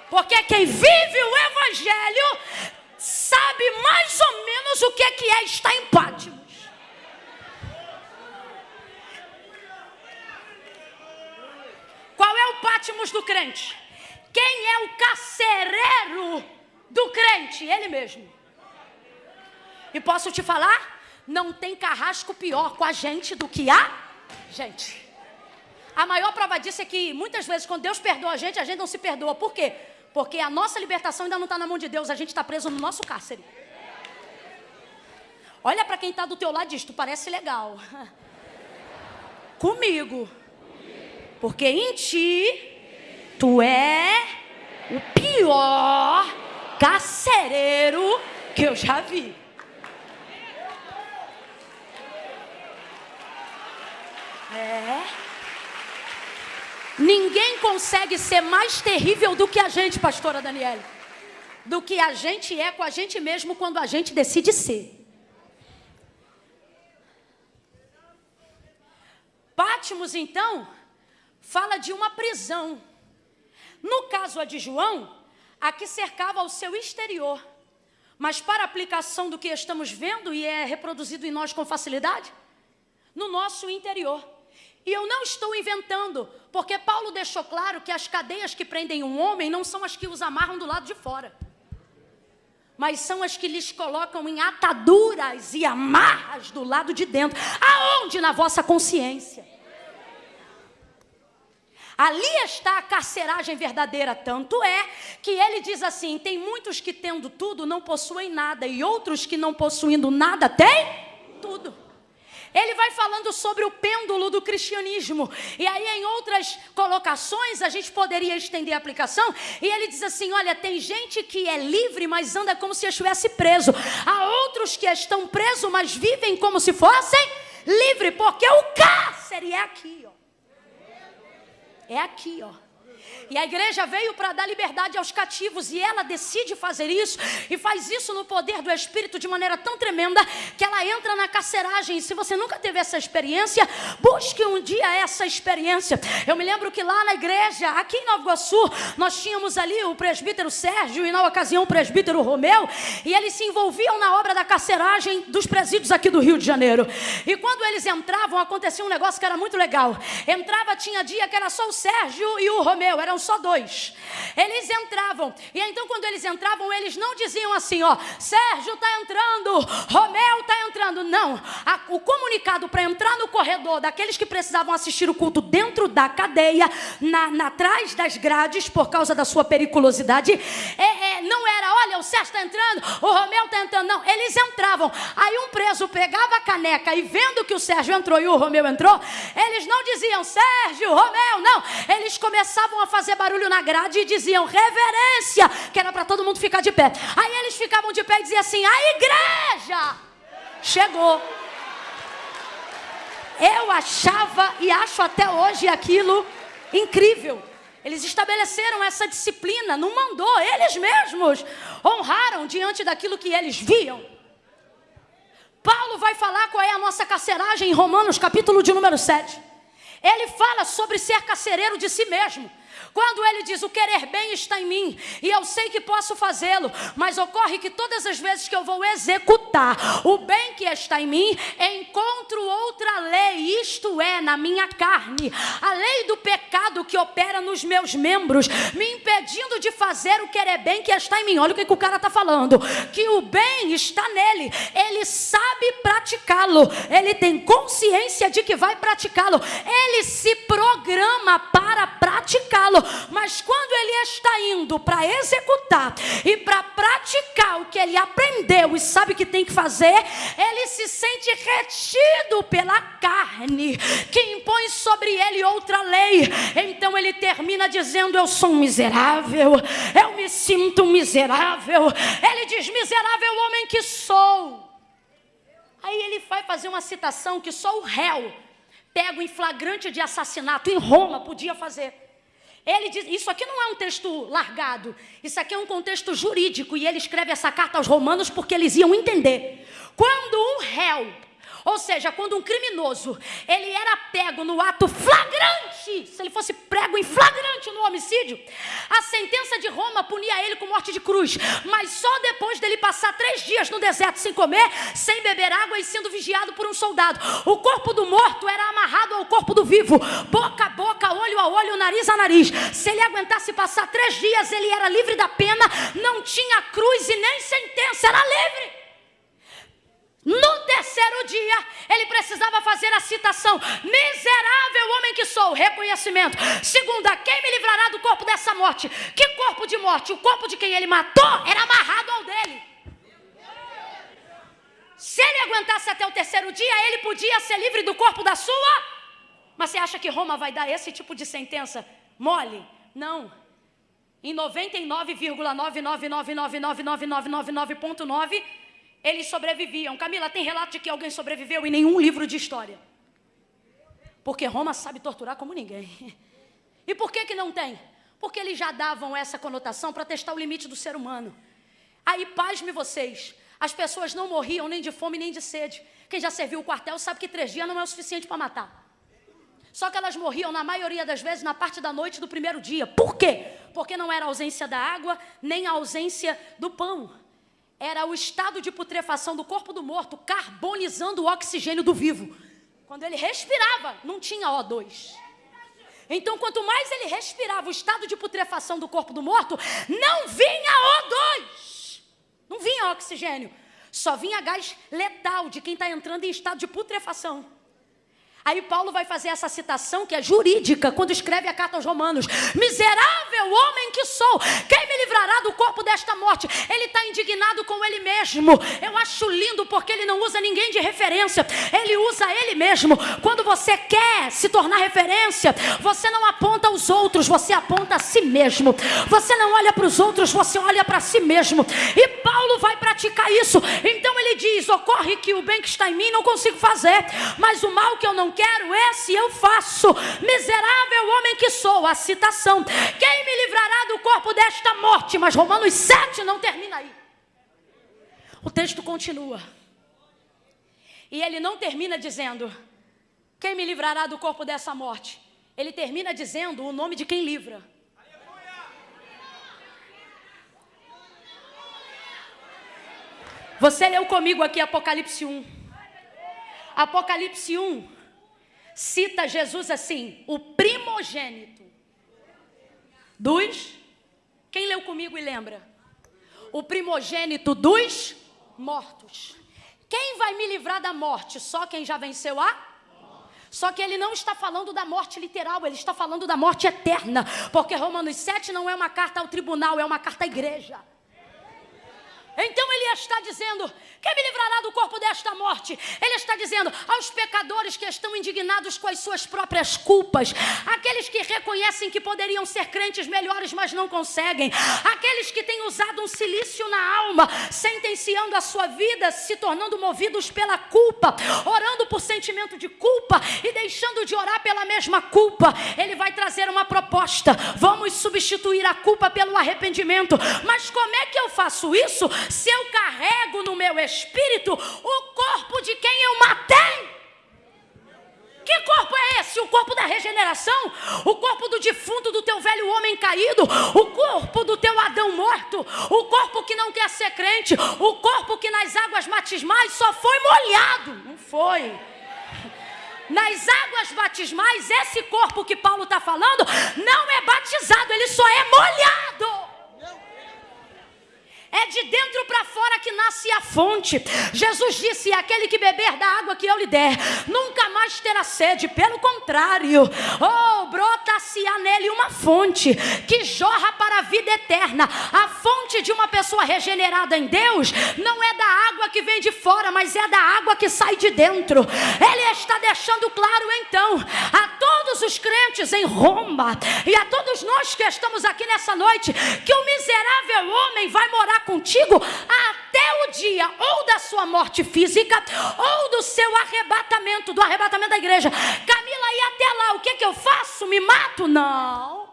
Porque quem vive o Evangelho sabe mais ou menos o que é, que é estar em Pátimos. Qual é o Pátimos do crente? Quem é o carcereiro do crente? Ele mesmo. E posso te falar? Não tem carrasco pior com a gente do que a gente. A maior prova disso é que muitas vezes, quando Deus perdoa a gente, a gente não se perdoa. Por quê? Porque a nossa libertação ainda não está na mão de Deus, a gente está preso no nosso cárcere. Olha para quem está do teu lado e diz: Tu parece legal. Comigo porque em ti tu é o pior carcereiro que eu já vi. É. Ninguém consegue ser mais terrível do que a gente, pastora Daniela. Do que a gente é com a gente mesmo quando a gente decide ser. Pátimos, então, fala de uma prisão. No caso a de João, a que cercava o seu exterior. Mas para aplicação do que estamos vendo e é reproduzido em nós com facilidade, no nosso interior. E eu não estou inventando, porque Paulo deixou claro que as cadeias que prendem um homem não são as que os amarram do lado de fora, mas são as que lhes colocam em ataduras e amarras do lado de dentro. Aonde? Na vossa consciência. Ali está a carceragem verdadeira. Tanto é que ele diz assim: tem muitos que tendo tudo não possuem nada, e outros que não possuindo nada têm tudo. Ele vai falando sobre o pêndulo do cristianismo. E aí, em outras colocações, a gente poderia estender a aplicação. E ele diz assim: olha, tem gente que é livre, mas anda como se estivesse preso. Há outros que estão presos, mas vivem como se fossem livres, porque o cárcere é aqui. É aqui, ó. E a igreja veio para dar liberdade aos cativos e ela decide fazer isso e faz isso no poder do Espírito de maneira tão tremenda que ela entra na carceragem. E se você nunca teve essa experiência, busque um dia essa experiência. Eu me lembro que lá na igreja, aqui em Nova Iguaçu, nós tínhamos ali o presbítero Sérgio e na ocasião o presbítero Romeu e eles se envolviam na obra da carceragem dos presídios aqui do Rio de Janeiro. E quando eles entravam, acontecia um negócio que era muito legal. Entrava, tinha dia que era só o Sérgio e o Romeu, eram só dois. Eles entravam, e então quando eles entravam, eles não diziam assim, ó, Sérgio está entrando, Romeu está entrando. Não, a, o comunicado para entrar no corredor daqueles que precisavam assistir o culto dentro da cadeia, na, na atrás das grades, por causa da sua periculosidade, é, é, não era, olha, o Sérgio está entrando, o Romeu está entrando, não. Eles entravam. Aí um preso pegava a caneca e vendo que o Sérgio entrou e o Romeu entrou, eles não diziam Sérgio, Romeu, não. Eles começavam a fazer barulho na grade e diziam reverência, que era para todo mundo ficar de pé. Aí eles ficavam de pé e diziam assim: a igreja chegou. Eu achava e acho até hoje aquilo incrível. Eles estabeleceram essa disciplina, não mandou, eles mesmos honraram diante daquilo que eles viam. Paulo vai falar qual é a nossa carceragem em Romanos, capítulo de número 7. Ele fala sobre ser carcereiro de si mesmo. Quando ele diz o querer bem está em mim e eu sei que posso fazê-lo, mas ocorre que todas as vezes que eu vou executar o bem que está em mim, encontro outra lei, isto é, na minha carne, a lei do pecado que opera nos meus membros, me impedindo de fazer o querer bem que está em mim. Olha o que, o cara está falando: que o bem está nele, ele sabe praticá-lo, ele tem consciência de que vai praticá-lo, ele se programa para praticá-lo mas quando ele está indo para executar e para praticar o que ele aprendeu e sabe que tem que fazer, ele se sente retido pela carne, que impõe sobre ele outra lei. Então ele termina dizendo: Eu sou um miserável, eu me sinto um miserável. Ele diz: Miserável homem que sou. Aí ele vai fazer uma citação que só o réu pego em flagrante de assassinato em Roma podia fazer. Ele diz, isso aqui não é um texto largado, isso aqui é um contexto jurídico, e ele escreve essa carta aos romanos porque eles iam entender. Quando um réu ou seja, quando um criminoso, ele era pego no ato flagrante, se ele fosse prego em flagrante no homicídio, a sentença de Roma punia ele com morte de cruz. Mas só depois dele passar três dias no deserto sem comer, sem beber água e sendo vigiado por um soldado. O corpo do morto era amarrado ao corpo do vivo, boca a boca, olho a olho, nariz a nariz. Se ele aguentasse passar três dias, ele era livre da pena, não tinha cruz e nem sentença, era livre. No terceiro dia, ele precisava fazer a citação: Miserável homem que sou, reconhecimento. Segunda, quem me livrará do corpo dessa morte? Que corpo de morte? O corpo de quem ele matou era amarrado ao dele. Se ele aguentasse até o terceiro dia, ele podia ser livre do corpo da sua. Mas você acha que Roma vai dar esse tipo de sentença mole? Não. Em 99,999999999.9 eles sobreviviam. Camila, tem relato de que alguém sobreviveu em nenhum livro de história. Porque Roma sabe torturar como ninguém. E por que, que não tem? Porque eles já davam essa conotação para testar o limite do ser humano. Aí, pasme vocês, as pessoas não morriam nem de fome nem de sede. Quem já serviu o quartel sabe que três dias não é o suficiente para matar. Só que elas morriam, na maioria das vezes, na parte da noite do primeiro dia. Por quê? Porque não era ausência da água, nem ausência do pão era o estado de putrefação do corpo do morto carbonizando o oxigênio do vivo. Quando ele respirava, não tinha O2. Então, quanto mais ele respirava o estado de putrefação do corpo do morto, não vinha O2. Não vinha oxigênio. Só vinha gás letal de quem está entrando em estado de putrefação. Aí Paulo vai fazer essa citação que é jurídica quando escreve a carta aos Romanos: Miserável homem que sou, quem me livrará do corpo desta morte? Ele está indignado com ele mesmo. Eu acho lindo porque ele não usa ninguém de referência, ele usa ele mesmo. Quando você quer se tornar referência, você não aponta aos outros, você aponta a si mesmo. Você não olha para os outros, você olha para si mesmo. E Paulo vai praticar isso. Então ele diz: Ocorre que o bem que está em mim não consigo fazer, mas o mal que eu não quero, esse eu faço. Miserável homem que sou, a citação. Quem me livrará do corpo desta morte? Mas Romanos 7 não termina aí. O texto continua. E ele não termina dizendo: Quem me livrará do corpo dessa morte? Ele termina dizendo o nome de quem livra. Você leu comigo aqui Apocalipse 1. Apocalipse 1 cita Jesus assim, o primogênito dos. Quem leu comigo e lembra? O primogênito dos mortos. Quem vai me livrar da morte? Só quem já venceu a? Só que ele não está falando da morte literal, ele está falando da morte eterna. Porque Romanos 7 não é uma carta ao tribunal, é uma carta à igreja. Então ele está dizendo: quem me livrará do corpo desta morte? Ele está dizendo aos pecadores que estão indignados com as suas próprias culpas, aqueles que reconhecem que poderiam ser crentes melhores, mas não conseguem, aqueles que têm usado um silício na alma, sentenciando a sua vida, se tornando movidos pela culpa, orando por sentimento de culpa e deixando de orar pela mesma culpa. Ele vai trazer uma proposta: vamos substituir a culpa pelo arrependimento. Mas como é que eu faço isso? se eu carrego no meu espírito o corpo de quem eu matei. Que corpo é esse? O corpo da regeneração? O corpo do defunto, do teu velho homem caído? O corpo do teu Adão morto? O corpo que não quer ser crente? O corpo que nas águas batismais só foi molhado? Não foi. Nas águas batismais, esse corpo que Paulo está falando não é batizado, ele só é molhado. É de dentro para fora que nasce a fonte. Jesus disse: aquele que beber da água que eu lhe der, nunca mais terá sede. Pelo contrário, oh, brota-se-á nele uma fonte que jorra para a vida eterna. A fonte de uma pessoa regenerada em Deus não é da água que vem de fora, mas é da água que sai de dentro. Ele está deixando claro então a todos os crentes em Roma e a todos nós que estamos aqui nessa noite que o miserável homem vai morar contigo até o dia ou da sua morte física ou do seu arrebatamento, do arrebatamento da igreja. Camila, e até lá, o que, que eu faço? Me mato? Não.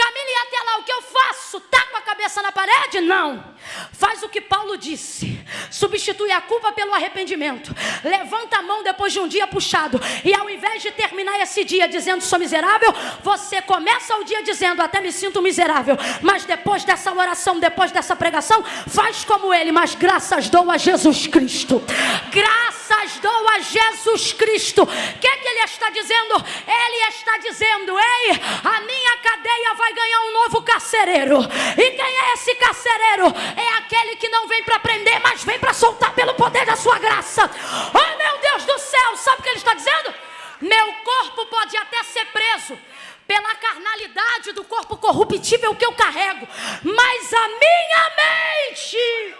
Camila, e até lá o que eu faço? Tá com a cabeça na parede? Não. Faz o que Paulo disse. Substitui a culpa pelo arrependimento. Levanta a mão depois de um dia puxado. E ao invés de terminar esse dia dizendo sou miserável, você começa o dia dizendo até me sinto miserável. Mas depois dessa oração, depois dessa pregação, faz como ele. Mas graças dou a Jesus Cristo. Graças dou a Jesus Cristo. O que, é que ele está dizendo? Ele está dizendo: Ei, a minha cadeia vai vai ganhar um novo carcereiro. E quem é esse carcereiro? É aquele que não vem para prender, mas vem para soltar pelo poder da sua graça. Oh meu Deus do céu, sabe o que ele está dizendo? Meu corpo pode até ser preso pela carnalidade do corpo corruptível que eu carrego, mas a minha mente.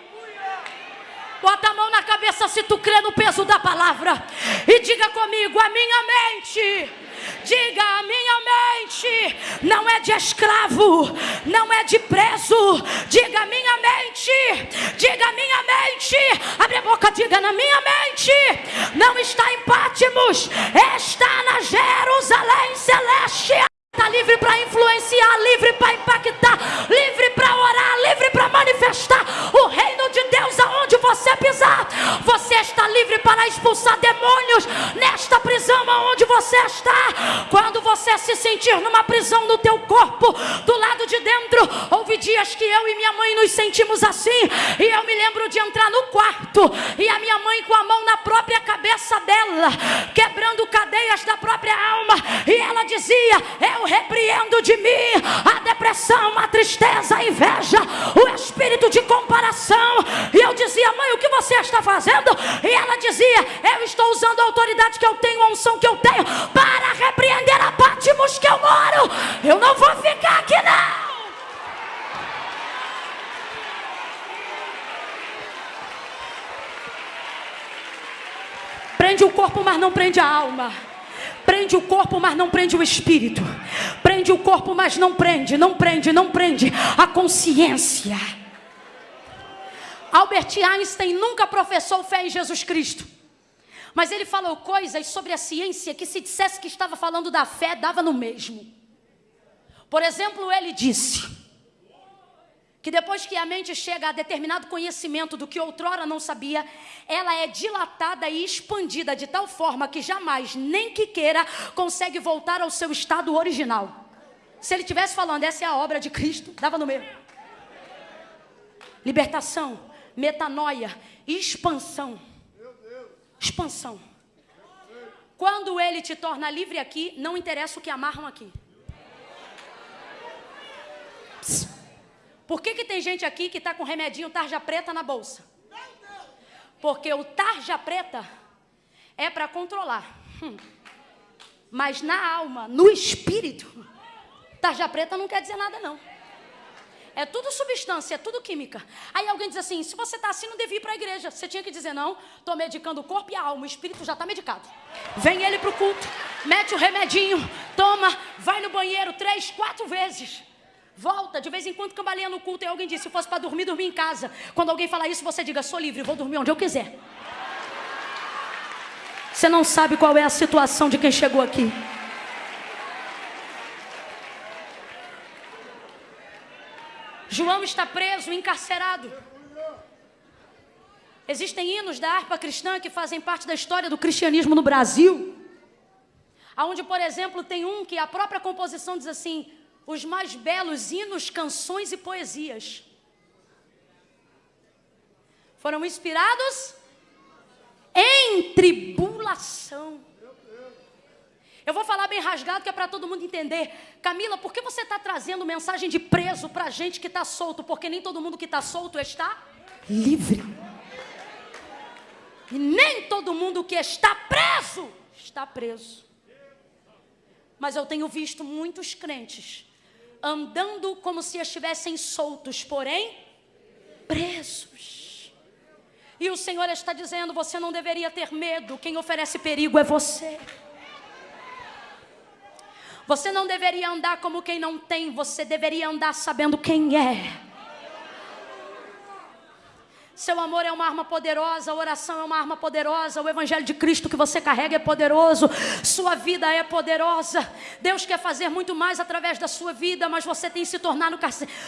Bota a mão na cabeça se tu crê no peso da palavra. E diga comigo: a minha mente Diga a minha mente, não é de escravo, não é de preso. Diga minha mente, diga minha mente. Abre a boca, diga na minha mente. Não está em Pátimos, está na Jerusalém celeste. Está livre para influenciar, livre para impactar, livre para orar, livre para manifestar o reino de Deus aonde você pisar. Você está livre para expulsar demônios nesta prisão aonde você está. Quando você se sentir numa prisão no teu corpo, do lado de dentro, houve dias que eu e minha mãe nos sentimos assim, e eu me lembro de entrar no quarto e a minha mãe com a mão na própria cabeça dela, quebrando cadeias da própria alma, e ela dizia: "Eu repreendo de mim a depressão, a tristeza, a inveja, o espírito de comparação. E eu dizia, mãe, o que você está fazendo? E ela dizia, eu estou usando a autoridade que eu tenho, a unção que eu tenho, para repreender a Pátimos que eu moro. Eu não vou ficar aqui, não. Prende o corpo, mas não prende a alma. Prende o corpo, mas não prende o espírito. Prende o corpo, mas não prende, não prende, não prende a consciência. Albert Einstein nunca professou fé em Jesus Cristo. Mas ele falou coisas sobre a ciência que, se dissesse que estava falando da fé, dava no mesmo. Por exemplo, ele disse: que depois que a mente chega a determinado conhecimento do que outrora não sabia, ela é dilatada e expandida de tal forma que jamais, nem que queira, consegue voltar ao seu estado original. Se ele tivesse falando, essa é a obra de Cristo, dava no meio. Libertação, metanoia, expansão. Expansão. Quando ele te torna livre aqui, não interessa o que amarram aqui. Psst. Por que, que tem gente aqui que está com remedinho tarja preta na bolsa? Porque o tarja preta é para controlar. Hum. Mas na alma, no espírito, tarja preta não quer dizer nada não. É tudo substância, é tudo química. Aí alguém diz assim: se você está assim, não devia ir para a igreja. Você tinha que dizer: não, estou medicando o corpo e a alma, o espírito já está medicado. Vem ele para o culto, mete o remedinho, toma, vai no banheiro três, quatro vezes. Volta, de vez em quando cambaleia no culto. E alguém diz: se fosse para dormir, dormir em casa. Quando alguém falar isso, você diga: sou livre, vou dormir onde eu quiser. Você não sabe qual é a situação de quem chegou aqui. João está preso, encarcerado. Existem hinos da harpa cristã que fazem parte da história do cristianismo no Brasil. Onde, por exemplo, tem um que a própria composição diz assim: os mais belos hinos, canções e poesias foram inspirados em tribulação. Eu vou falar bem rasgado que é para todo mundo entender. Camila, por que você está trazendo mensagem de preso para gente que está solto? Porque nem todo mundo que está solto está livre. E nem todo mundo que está preso está preso. Mas eu tenho visto muitos crentes andando como se estivessem soltos, porém presos. E o Senhor está dizendo: você não deveria ter medo, quem oferece perigo é você. Você não deveria andar como quem não tem, você deveria andar sabendo quem é. Seu amor é uma arma poderosa, a oração é uma arma poderosa, o Evangelho de Cristo que você carrega é poderoso, sua vida é poderosa. Deus quer fazer muito mais através da sua vida, mas você tem se tornado,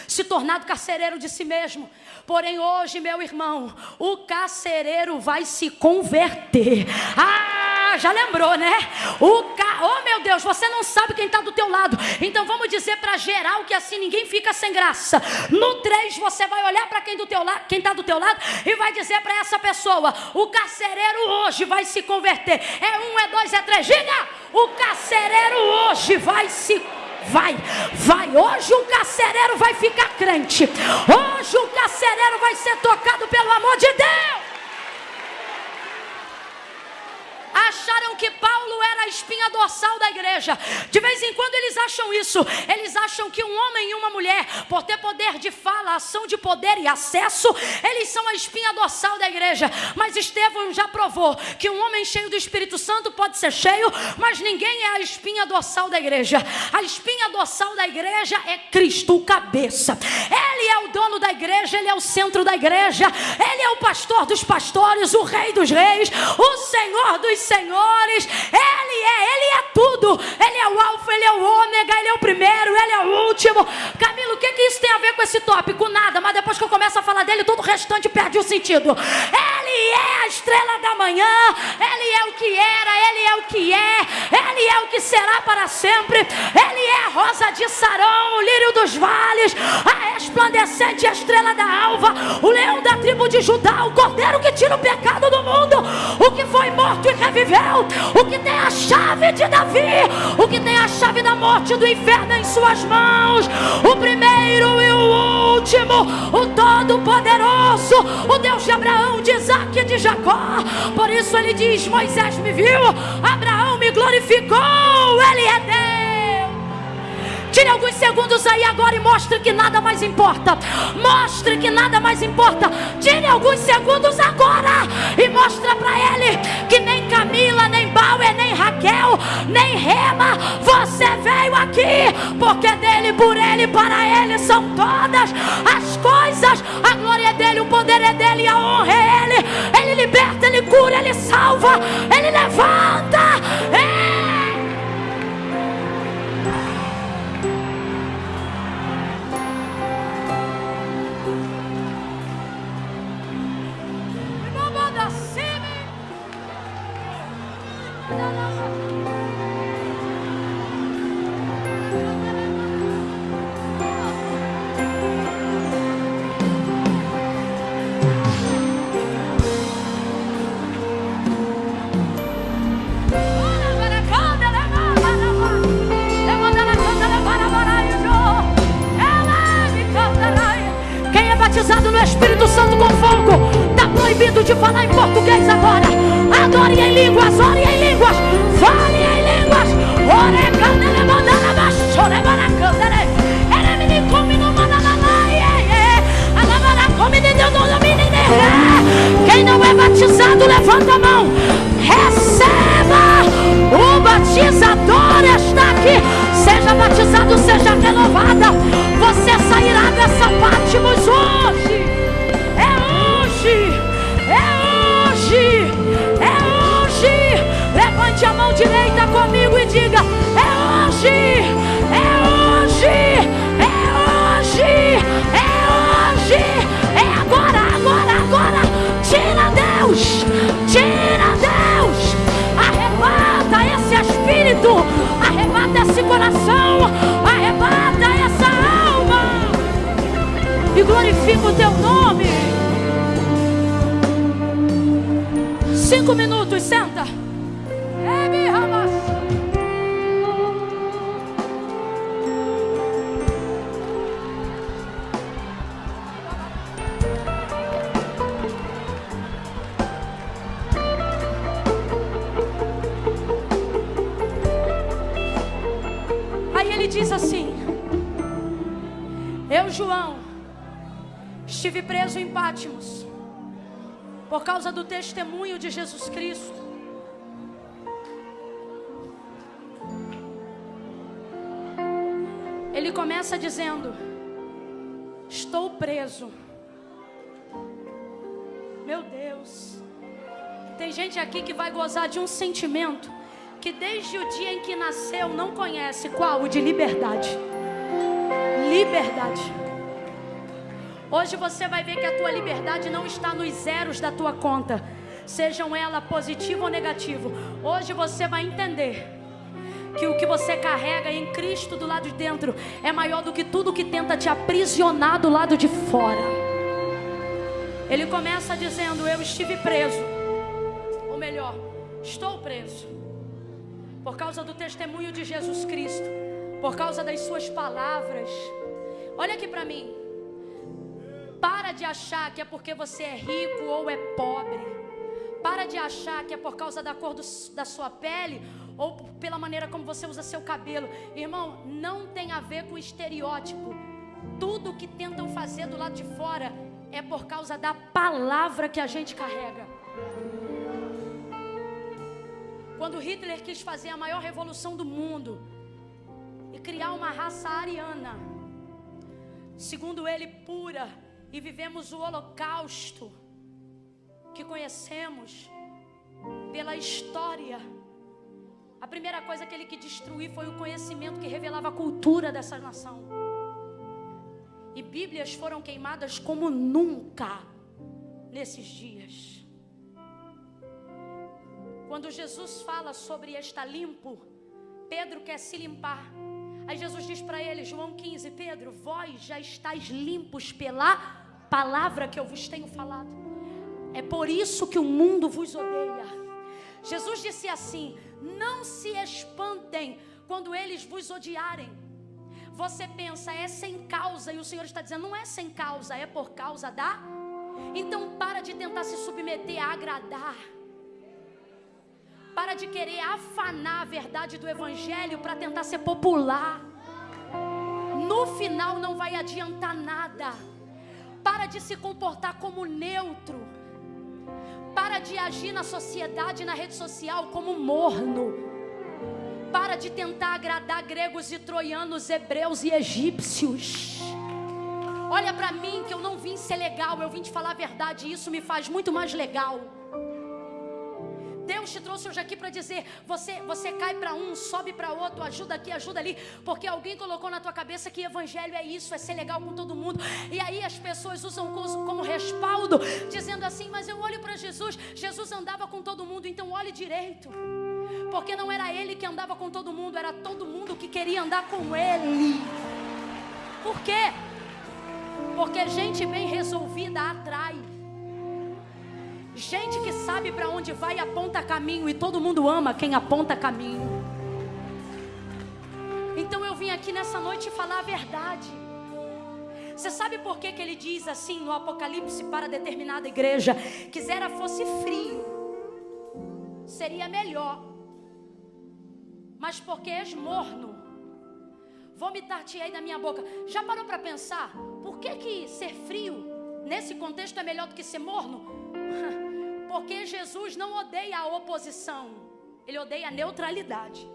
se tornado carcereiro de si mesmo. Porém, hoje, meu irmão, o carcereiro vai se converter. Ah, já lembrou, né? O ca... Oh, meu Deus, você não sabe quem está do teu lado. Então vamos dizer para geral que assim ninguém fica sem graça. No 3, você vai olhar para quem do está do teu lado e vai dizer para essa pessoa: o carcereiro hoje vai se converter. É um, é dois, é três. Diga: o carcereiro hoje vai se vai, vai. Hoje o carcereiro vai ficar crente. Hoje o carcereiro vai ser tocado pelo amor de Deus. Acharam que Paulo era a espinha dorsal da igreja. De vez em quando eles acham isso. Eles acham que um homem e uma mulher, por ter poder de fala, ação de poder e acesso, eles são a espinha dorsal da igreja. Mas Estevão já provou que um homem cheio do Espírito Santo pode ser cheio, mas ninguém é a espinha dorsal da igreja. A espinha dorsal da igreja é Cristo, o cabeça. Ele é o dono da igreja, ele é o centro da igreja, ele é o pastor dos pastores, o rei dos reis, o Senhor dos senhores. Ele é, ele é tudo. Ele é o alfa, ele é o ômega, ele é o primeiro, ele é o último. Camilo, o que, que isso tem a ver com esse tópico? Nada, mas depois que eu começo a falar dele, todo o restante perde o sentido. Ele é a estrela da manhã, ele é o que era, ele é o que é, ele é o que será para sempre. Ele é a rosa de Sarão, o lírio dos vales, a resplandecente estrela da alva, o leão da tribo de Judá, o cordeiro que tira o pecado do mundo, o que foi morto e reviveu, o que tem a chave de Davi, o que tem a chave da morte do inferno em suas mãos, o primeiro e o último, o todo-poderoso, o Deus de Abraão, de Isaac e de Jacó. Por isso ele diz: Moisés me viu, Abraão me glorificou, ele é Deus. Tire alguns segundos aí agora e mostre que nada mais importa. Mostre que nada mais importa. Tire alguns segundos agora e mostre para ele que nem Camila, nem Bauer, nem Raquel, nem Rema, você veio aqui porque dele, por ele, para ele são todas as coisas. A glória é dele, o poder é dele, a honra é ele. Ele liberta, ele cura, ele salva, ele levanta. É preso. Meu Deus. Tem gente aqui que vai gozar de um sentimento que desde o dia em que nasceu não conhece qual? O de liberdade. Liberdade. Hoje você vai ver que a tua liberdade não está nos zeros da tua conta, sejam ela positivo ou negativo. Hoje você vai entender que o que você carrega em Cristo do lado de dentro é maior do que tudo que tenta te aprisionar do lado de fora. Ele começa dizendo: Eu estive preso, ou melhor, estou preso, por causa do testemunho de Jesus Cristo, por causa das Suas palavras. Olha aqui para mim. Para de achar que é porque você é rico ou é pobre. Para de achar que é por causa da cor do, da sua pele ou pela maneira como você usa seu cabelo. Irmão, não tem a ver com estereótipo. Tudo que tentam fazer do lado de fora é por causa da palavra que a gente carrega. Quando Hitler quis fazer a maior revolução do mundo e criar uma raça ariana, segundo ele, pura, e vivemos o holocausto que conhecemos pela história. A primeira coisa que ele quis destruir foi o conhecimento que revelava a cultura dessa nação. E Bíblias foram queimadas como nunca nesses dias. Quando Jesus fala sobre estar limpo, Pedro quer se limpar. Aí Jesus diz para ele, João 15: Pedro, vós já estáis limpos pela palavra que eu vos tenho falado. É por isso que o mundo vos odeia. Jesus disse assim: Não se espantem quando eles vos odiarem. Você pensa, é sem causa, e o Senhor está dizendo: Não é sem causa, é por causa da. Então para de tentar se submeter a agradar. Para de querer afanar a verdade do Evangelho para tentar ser popular. No final não vai adiantar nada. Para de se comportar como neutro. Para de agir na sociedade, na rede social como morno. Para de tentar agradar gregos e troianos, hebreus e egípcios. Olha para mim que eu não vim ser legal, eu vim te falar a verdade e isso me faz muito mais legal. Deus te trouxe hoje aqui para dizer: você, você cai para um, sobe para outro, ajuda aqui, ajuda ali, porque alguém colocou na tua cabeça que evangelho é isso, é ser legal com todo mundo. E aí as pessoas usam como, respaldo, dizendo assim: Mas eu olho para Jesus, Jesus andava com todo mundo, então olhe direito. Porque não era ele que andava com todo mundo, era todo mundo que queria andar com ele. Por quê? Porque gente bem resolvida atrai. Gente que sabe para onde vai aponta caminho e todo mundo ama quem aponta caminho. Então eu vim aqui nessa noite falar a verdade. Você sabe por que, que ele diz assim no Apocalipse para determinada igreja? Quisera fosse frio, seria melhor. Mas porque és morno, vomitar-te-ei da minha boca. Já parou para pensar? Por que, que ser frio nesse contexto é melhor do que ser morno? Porque Jesus não odeia a oposição, ele odeia a neutralidade.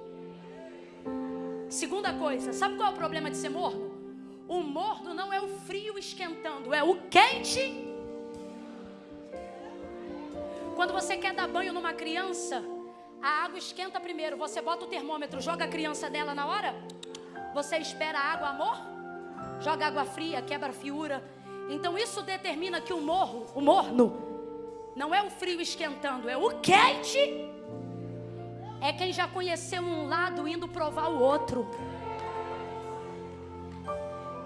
Segunda coisa, sabe qual é o problema de ser morno? O morno não é o frio esquentando, é o quente. Quando você quer dar banho numa criança, a água esquenta primeiro, você bota o termômetro, joga a criança dela na hora, você espera a água, amor? Joga água fria, quebra a fiura. Então isso determina que o morro, o morno, não é o frio esquentando, é o quente. É quem já conheceu um lado indo provar o outro.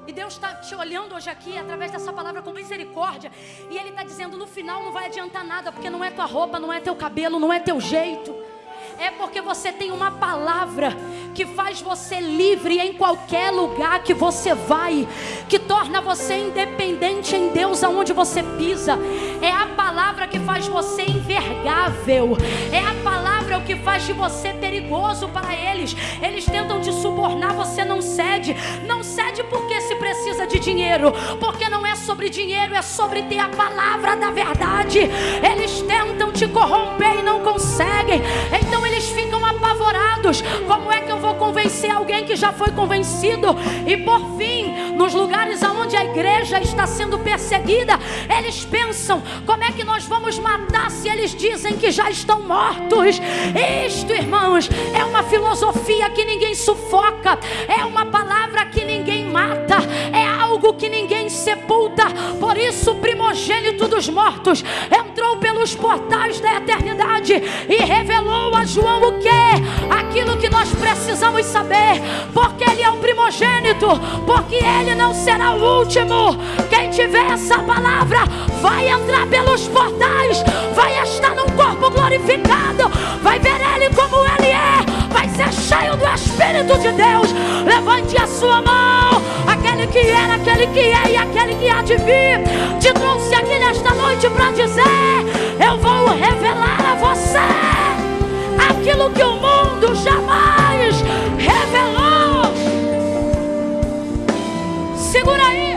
E Deus está te olhando hoje aqui através dessa palavra com misericórdia. E Ele está dizendo: no final não vai adiantar nada, porque não é tua roupa, não é teu cabelo, não é teu jeito é porque você tem uma palavra que faz você livre em qualquer lugar que você vai, que torna você independente em Deus aonde você pisa. É a palavra que faz você envergável. É a palavra o que faz de você perigoso para eles. Eles tentam te subornar, você não cede. Não cede porque se precisa de dinheiro, porque não é sobre dinheiro, é sobre ter a palavra da verdade. Eles tentam te corromper e não conseguem. Então eles ficam apavorados. Como é que eu vou convencer alguém que já foi convencido? E por fim, nos lugares onde a igreja está sendo perseguida, eles pensam: como é que nós vamos matar se eles dizem que já estão mortos? Isto, irmãos, é uma filosofia que ninguém sufoca, é uma palavra que ninguém mata, é algo que ninguém sepulta. Por isso, o primogênito dos mortos entrou pelos portais da eternidade e revelou a João o que? Aquilo que nós precisamos saber, porque ele é o primogênito, porque ele não será o último. Quem tiver essa palavra vai entrar pelos portais, vai estar num corpo glorificado, vai ver ele como ele é, ser cheio do Espírito de Deus. Levante a sua mão, aquele que era, aquele que é e aquele que há de vir. Te trouxe aqui nesta noite para dizer: Eu vou revelar a você aquilo que o mundo jamais revelou. Segura aí.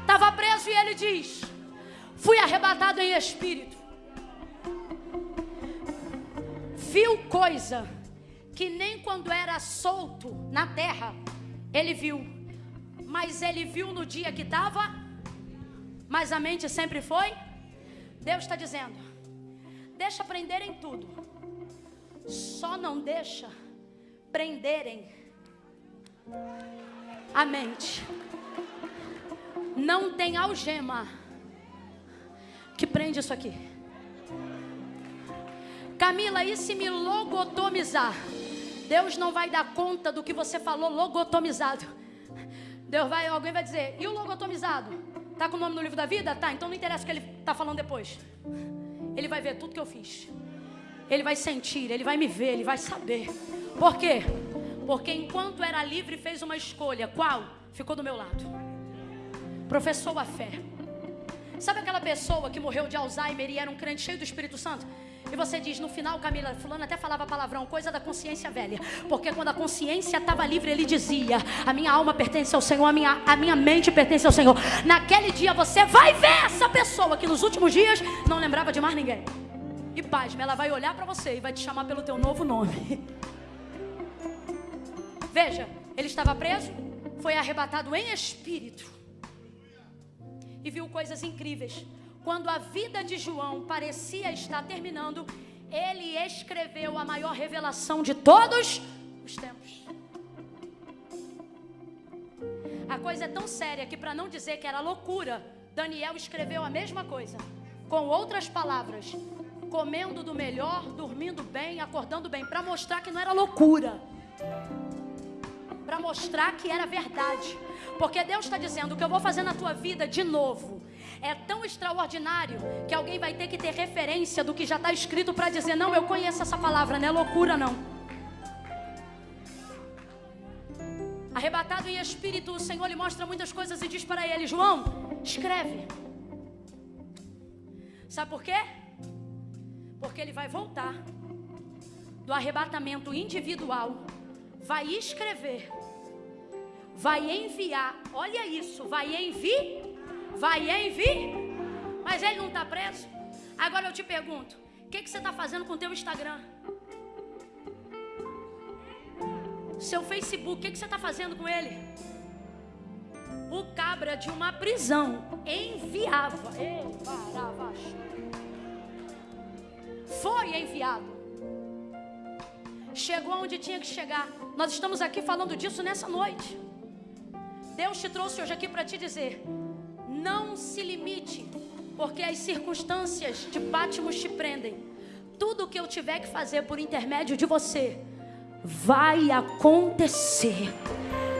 Estava preso e ele diz: Fui arrebatado em espírito. Coisa que nem quando era solto na terra ele viu, mas ele viu no dia que estava, mas a mente sempre foi Deus está dizendo: deixa prenderem tudo, só não deixa prenderem a mente. Não tem algema que prende isso aqui. Camila, e se me logotomizar? Deus não vai dar conta do que você falou logotomizado. Deus vai, alguém vai dizer, e o logotomizado? Tá com o nome no livro da vida? Tá, então não interessa o que ele está falando depois. Ele vai ver tudo que eu fiz. Ele vai sentir, ele vai me ver, ele vai saber. Por quê? Porque enquanto era livre, fez uma escolha. Qual? Ficou do meu lado. Professou a fé. Sabe aquela pessoa que morreu de Alzheimer e era um crente cheio do Espírito Santo? E você diz no final, Camila, fulano até falava palavrão, coisa da consciência velha. Porque quando a consciência estava livre, ele dizia: A minha alma pertence ao Senhor, a minha, a minha mente pertence ao Senhor. Naquele dia você vai ver essa pessoa que nos últimos dias não lembrava de mais ninguém. E pasme, ela vai olhar para você e vai te chamar pelo teu novo nome. Veja, ele estava preso, foi arrebatado em espírito e viu coisas incríveis. Quando a vida de João parecia estar terminando, ele escreveu a maior revelação de todos os tempos. A coisa é tão séria que, para não dizer que era loucura, Daniel escreveu a mesma coisa, com outras palavras, comendo do melhor, dormindo bem, acordando bem, para mostrar que não era loucura, para mostrar que era verdade, porque Deus está dizendo: o que eu vou fazer na tua vida de novo é tão extraordinário que alguém vai ter que ter referência do que já está escrito para dizer: não, eu conheço essa palavra, não é loucura, não. Arrebatado em espírito, o Senhor lhe mostra muitas coisas e diz para ele: João, escreve. Sabe por quê? Porque ele vai voltar do arrebatamento individual, vai escrever, vai enviar, olha isso, vai enviar vai enviar. Mas ele não está preso. Agora eu te pergunto: o que, que você está fazendo com o teu Instagram? Seu Facebook, o que, que você está fazendo com ele? O cabra de uma prisão enviava. Foi enviado. Chegou onde tinha que chegar. Nós estamos aqui falando disso nessa noite. Deus te trouxe hoje aqui para te dizer: não se limite, porque as circunstâncias de Pátimos te prendem. Tudo o que eu tiver que fazer por intermédio de você vai acontecer.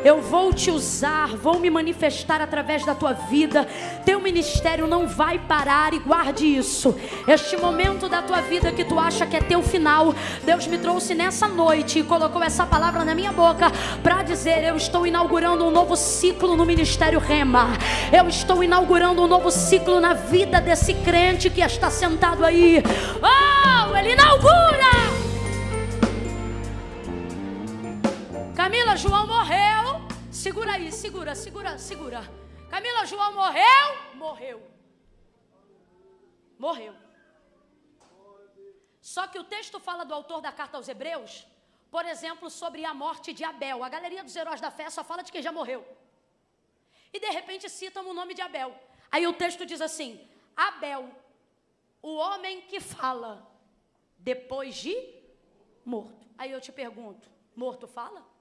Eu vou te usar, vou me manifestar através da tua vida. Teu ministério não vai parar e guarde isso. Este momento da tua vida que tu acha que é teu final, Deus me trouxe nessa noite e colocou essa palavra na minha boca para dizer: Eu estou inaugurando um novo ciclo no ministério Rema. Eu estou inaugurando um novo ciclo na vida desse crente que está sentado aí. Oh, ele inaugura! Camila, João morreu. Segura aí, segura, segura, segura. Camila, João morreu? Morreu. Morreu. Só que o texto fala do autor da carta aos Hebreus, por exemplo, sobre a morte de Abel. A galeria dos heróis da fé só fala de quem já morreu. E de repente citam o nome de Abel. Aí o texto diz assim: Abel, o homem que fala depois de morto. Aí eu te pergunto: morto fala?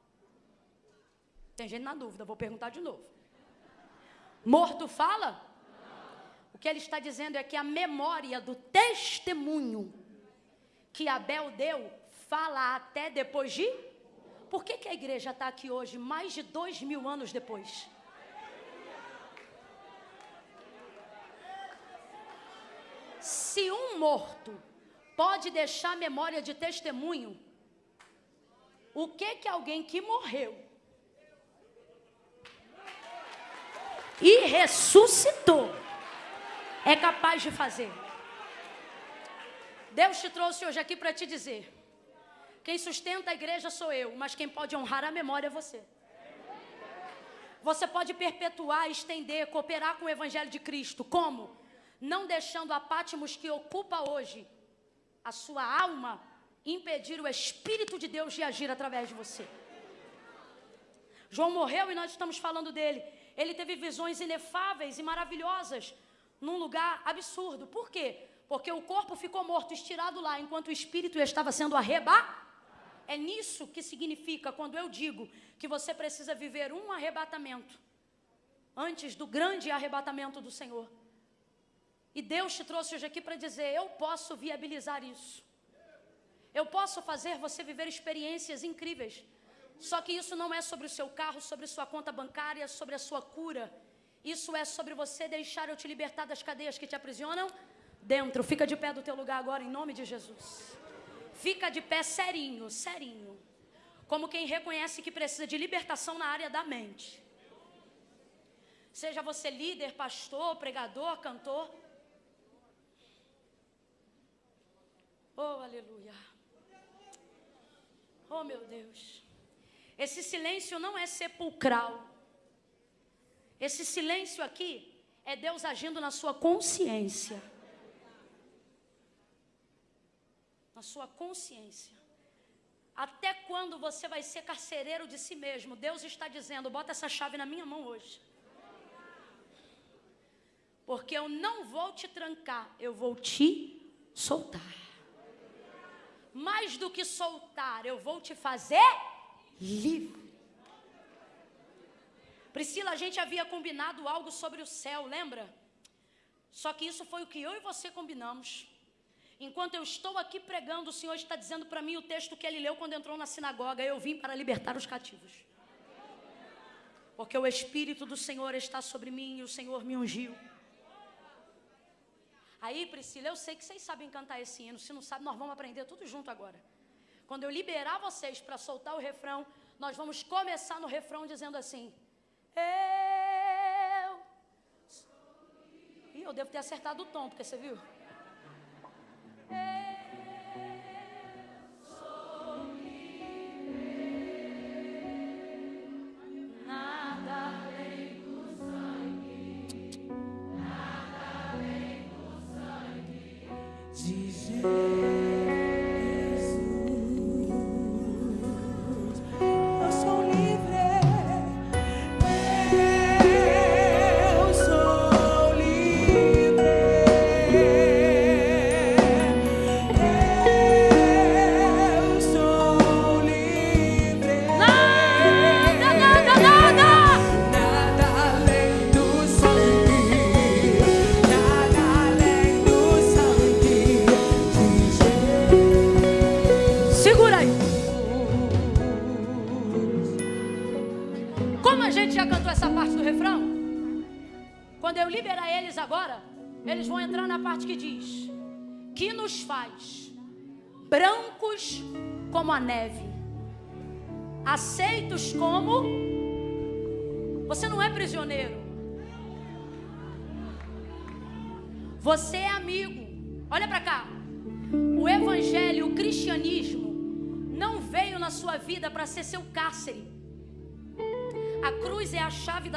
Tem gente na dúvida, vou perguntar de novo. Morto fala? O que ele está dizendo é que a memória do testemunho que Abel deu fala até depois de. Por que, que a igreja está aqui hoje, mais de dois mil anos depois? Se um morto pode deixar memória de testemunho, o que que alguém que morreu e ressuscitou, é capaz de fazer. Deus te trouxe hoje aqui para te dizer: quem sustenta a igreja sou eu, mas quem pode honrar a memória é você. Você pode perpetuar, estender, cooperar com o Evangelho de Cristo. Como? Não deixando a Pátimos que ocupa hoje a sua alma impedir o Espírito de Deus de agir através de você. João morreu e nós estamos falando dele ele teve visões inefáveis e maravilhosas num lugar absurdo. Por quê? Porque o corpo ficou morto, estirado lá, enquanto o espírito estava sendo arrebatado. É nisso que significa quando eu digo que você precisa viver um arrebatamento antes do grande arrebatamento do Senhor. E Deus te trouxe hoje aqui para dizer: eu posso viabilizar isso. Eu posso fazer você viver experiências incríveis. Só que isso não é sobre o seu carro, sobre sua conta bancária, sobre a sua cura. Isso é sobre você deixar eu te libertar das cadeias que te aprisionam dentro. Fica de pé do teu lugar agora, em nome de Jesus. Fica de pé serinho, serinho. Como quem reconhece que precisa de libertação na área da mente. Seja você líder, pastor, pregador, cantor. Oh, aleluia. Oh, meu Deus. Esse silêncio não é sepulcral. Esse silêncio aqui é Deus agindo na sua consciência. Na sua consciência. Até quando você vai ser carcereiro de si mesmo? Deus está dizendo: bota essa chave na minha mão hoje. Porque eu não vou te trancar, eu vou te soltar. Mais do que soltar, eu vou te fazer livre. Priscila, a gente havia combinado algo sobre o céu, lembra? Só que isso foi o que eu e você combinamos. Enquanto eu estou aqui pregando, o Senhor está dizendo para mim o texto que ele leu quando entrou na sinagoga: Eu vim para libertar os cativos. Porque o Espírito do Senhor está sobre mim e o Senhor me ungiu. Aí, Priscila, eu sei que vocês sabem cantar esse hino. Se não sabem, nós vamos aprender tudo junto agora. Quando eu liberar vocês para soltar o refrão, nós vamos começar no refrão dizendo assim: Eu. Ih, eu devo ter acertado o tom, porque você viu? Eu.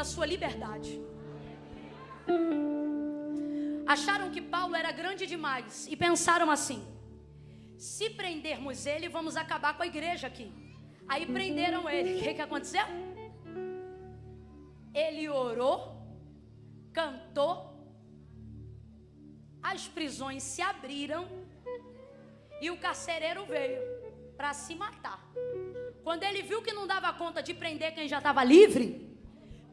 Sua liberdade. Acharam que Paulo era grande demais e pensaram assim: se prendermos ele, vamos acabar com a igreja aqui. Aí prenderam ele. O que, que aconteceu? Ele orou, cantou, as prisões se abriram e o carcereiro veio para se matar. Quando ele viu que não dava conta de prender quem já estava livre,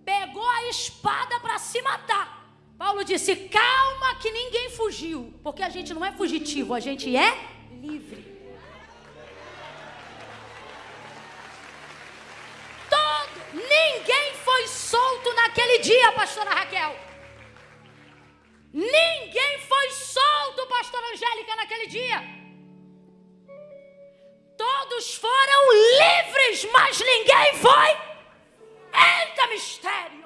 pegou a espada para se matar. Paulo disse: calma, que ninguém fugiu, porque a gente não é fugitivo, a gente é livre. Todo, ninguém foi solto naquele dia, pastora Raquel. Ninguém foi solto, pastora Angélica, naquele dia. Todos foram livres, mas ninguém foi. Eita mistério!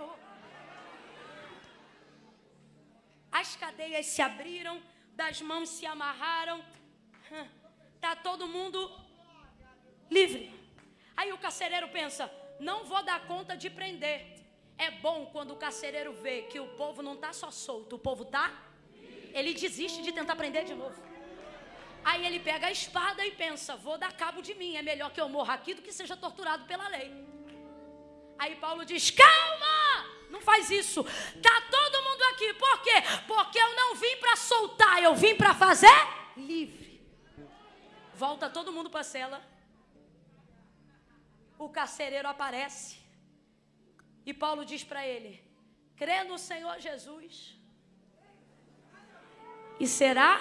as cadeias se abriram, das mãos se amarraram, está todo mundo livre. Aí o carcereiro pensa: não vou dar conta de prender. É bom quando o carcereiro vê que o povo não está só solto, o povo está. Ele desiste de tentar prender de novo. Aí ele pega a espada e pensa: vou dar cabo de mim, é melhor que eu morra aqui do que seja torturado pela lei. Aí Paulo diz: calma! Não faz isso. Tá todo mundo aqui. Por quê? Porque eu não vim para soltar, eu vim para fazer livre. Volta todo mundo para a cela. O carcereiro aparece. E Paulo diz para ele: crê no Senhor Jesus. E será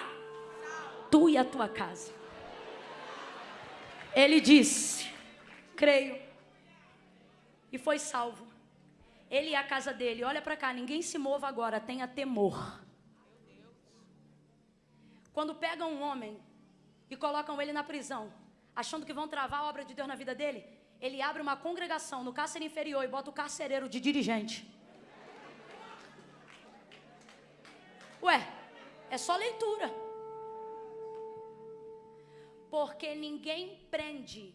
tu e a tua casa. Ele disse: creio. E foi salvo. Ele e a casa dele. Olha para cá, ninguém se mova agora, tenha temor. Quando pegam um homem e colocam ele na prisão, achando que vão travar a obra de Deus na vida dele, ele abre uma congregação no cárcere inferior e bota o carcereiro de dirigente. Ué, é só leitura. Porque ninguém prende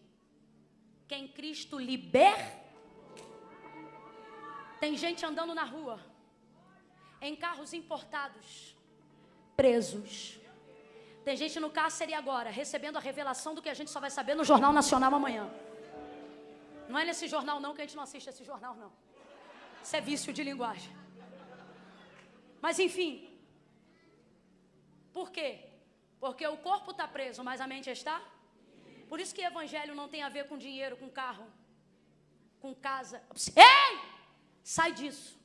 quem Cristo liberta tem gente andando na rua, em carros importados, presos. Tem gente no cárcere agora, recebendo a revelação do que a gente só vai saber no Jornal Nacional amanhã. Não é nesse jornal não que a gente não assiste esse jornal não. Isso é vício de linguagem. Mas enfim. Por quê? Porque o corpo está preso, mas a mente está? Por isso que evangelho não tem a ver com dinheiro, com carro, com casa. Ei! Sai disso.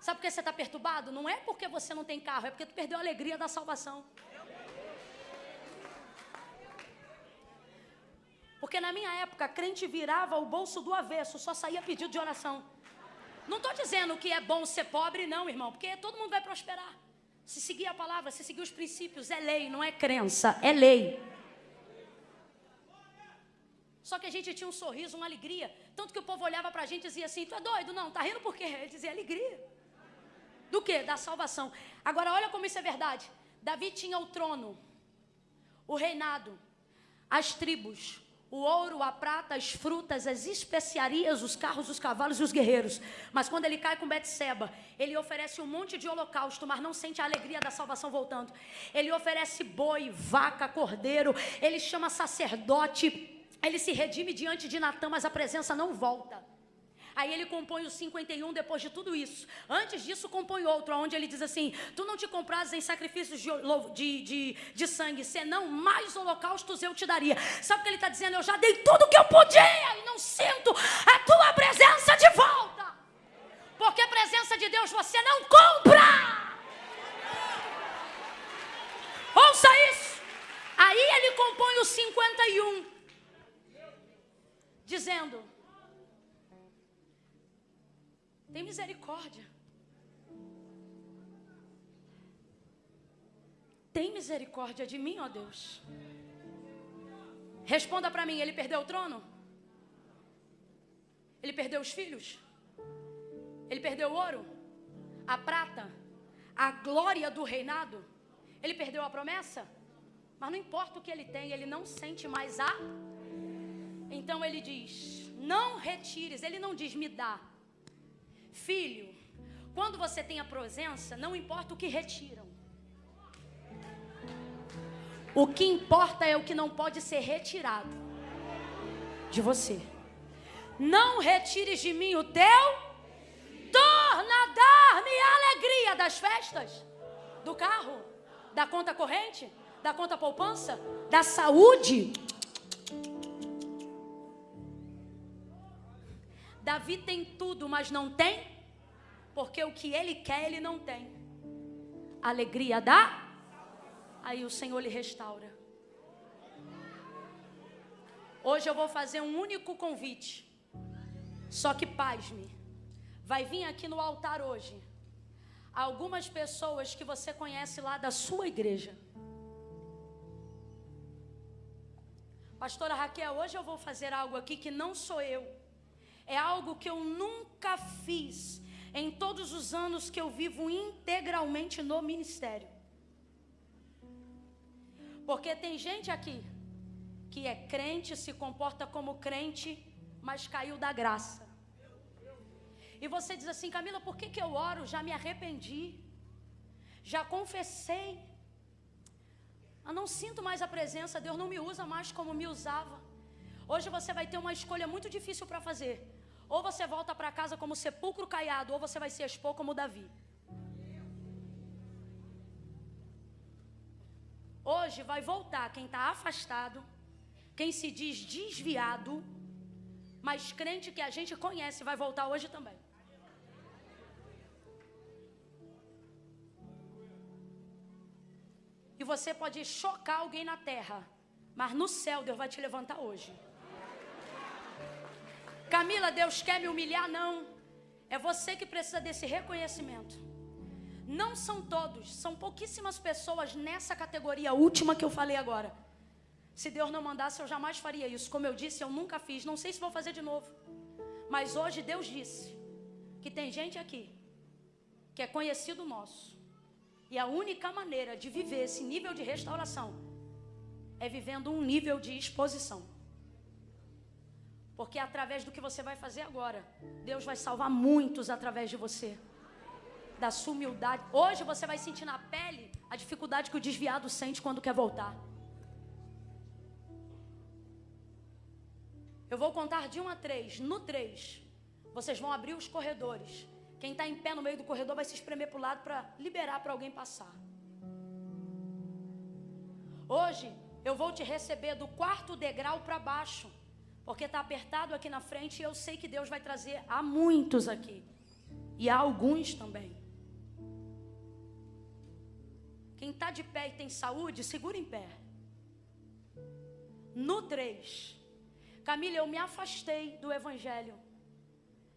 Sabe por que você está perturbado? Não é porque você não tem carro, é porque tu perdeu a alegria da salvação. Porque na minha época, crente virava o bolso do avesso, só saía pedido de oração. Não estou dizendo que é bom ser pobre, não, irmão, porque todo mundo vai prosperar. Se seguir a palavra, se seguir os princípios, é lei, não é crença, é lei. Só que a gente tinha um sorriso, uma alegria. Tanto que o povo olhava para a gente e dizia assim: Tu é doido? Não, tá rindo por quê? Ele dizia alegria. Do que? Da salvação. Agora, olha como isso é verdade. Davi tinha o trono, o reinado, as tribos, o ouro, a prata, as frutas, as especiarias, os carros, os cavalos e os guerreiros. Mas quando ele cai com Betseba, ele oferece um monte de holocausto, mas não sente a alegria da salvação voltando. Ele oferece boi, vaca, cordeiro, ele chama sacerdote, ele se redime diante de Natan, mas a presença não volta. Aí ele compõe o 51 depois de tudo isso. Antes disso, compõe outro, onde ele diz assim: Tu não te comprases em sacrifícios de, de, de, de sangue, senão mais holocaustos eu te daria. Sabe o que ele está dizendo? Eu já dei tudo o que eu podia e não sinto a tua presença de volta. Porque a presença de Deus você não compra. Ouça isso. Aí ele compõe o 51 dizendo: Tem misericórdia. Tem misericórdia de mim, ó Deus. Responda para mim: ele perdeu o trono? Ele perdeu os filhos? Ele perdeu o ouro? A prata? A glória do reinado? Ele perdeu a promessa? Mas não importa o que ele tem, ele não sente mais a. Então ele diz: Não retires. Ele não diz me dá. Filho, quando você tem a presença, não importa o que retiram. O que importa é o que não pode ser retirado de você. Não retires de mim o teu. Torna dar-me a alegria das festas, do carro, da conta corrente, da conta poupança, da saúde. Davi tem tudo, mas não tem, porque o que ele quer, ele não tem. Alegria da aí o Senhor lhe restaura. Hoje eu vou fazer um único convite. Só que pasme, vai vir aqui no altar hoje algumas pessoas que você conhece lá da sua igreja. Pastora Raquel, hoje eu vou fazer algo aqui que não sou eu. É algo que eu nunca fiz em todos os anos que eu vivo integralmente no ministério. Porque tem gente aqui que é crente, se comporta como crente, mas caiu da graça. E você diz assim, Camila, por que, que eu oro? Já me arrependi, já confessei. Eu não sinto mais a presença, Deus não me usa mais como me usava. Hoje você vai ter uma escolha muito difícil para fazer. Ou você volta para casa como sepulcro caiado, ou você vai se expor como Davi. Hoje vai voltar quem está afastado, quem se diz desviado, mas crente que a gente conhece vai voltar hoje também. E você pode chocar alguém na terra, mas no céu Deus vai te levantar hoje. Camila, Deus quer me humilhar? Não. É você que precisa desse reconhecimento. Não são todos, são pouquíssimas pessoas nessa categoria última que eu falei agora. Se Deus não mandasse, eu jamais faria isso. Como eu disse, eu nunca fiz. Não sei se vou fazer de novo. Mas hoje Deus disse que tem gente aqui que é conhecido nosso. E a única maneira de viver esse nível de restauração é vivendo um nível de exposição. Porque através do que você vai fazer agora, Deus vai salvar muitos através de você da sua humildade. Hoje você vai sentir na pele a dificuldade que o desviado sente quando quer voltar. Eu vou contar de um a três. No três, vocês vão abrir os corredores. Quem está em pé no meio do corredor vai se espremer para o lado para liberar para alguém passar. Hoje eu vou te receber do quarto degrau para baixo, porque está apertado aqui na frente e eu sei que Deus vai trazer a muitos aqui e a alguns também. Quem está de pé e tem saúde, segura em pé. No 3. Camila, eu me afastei do evangelho.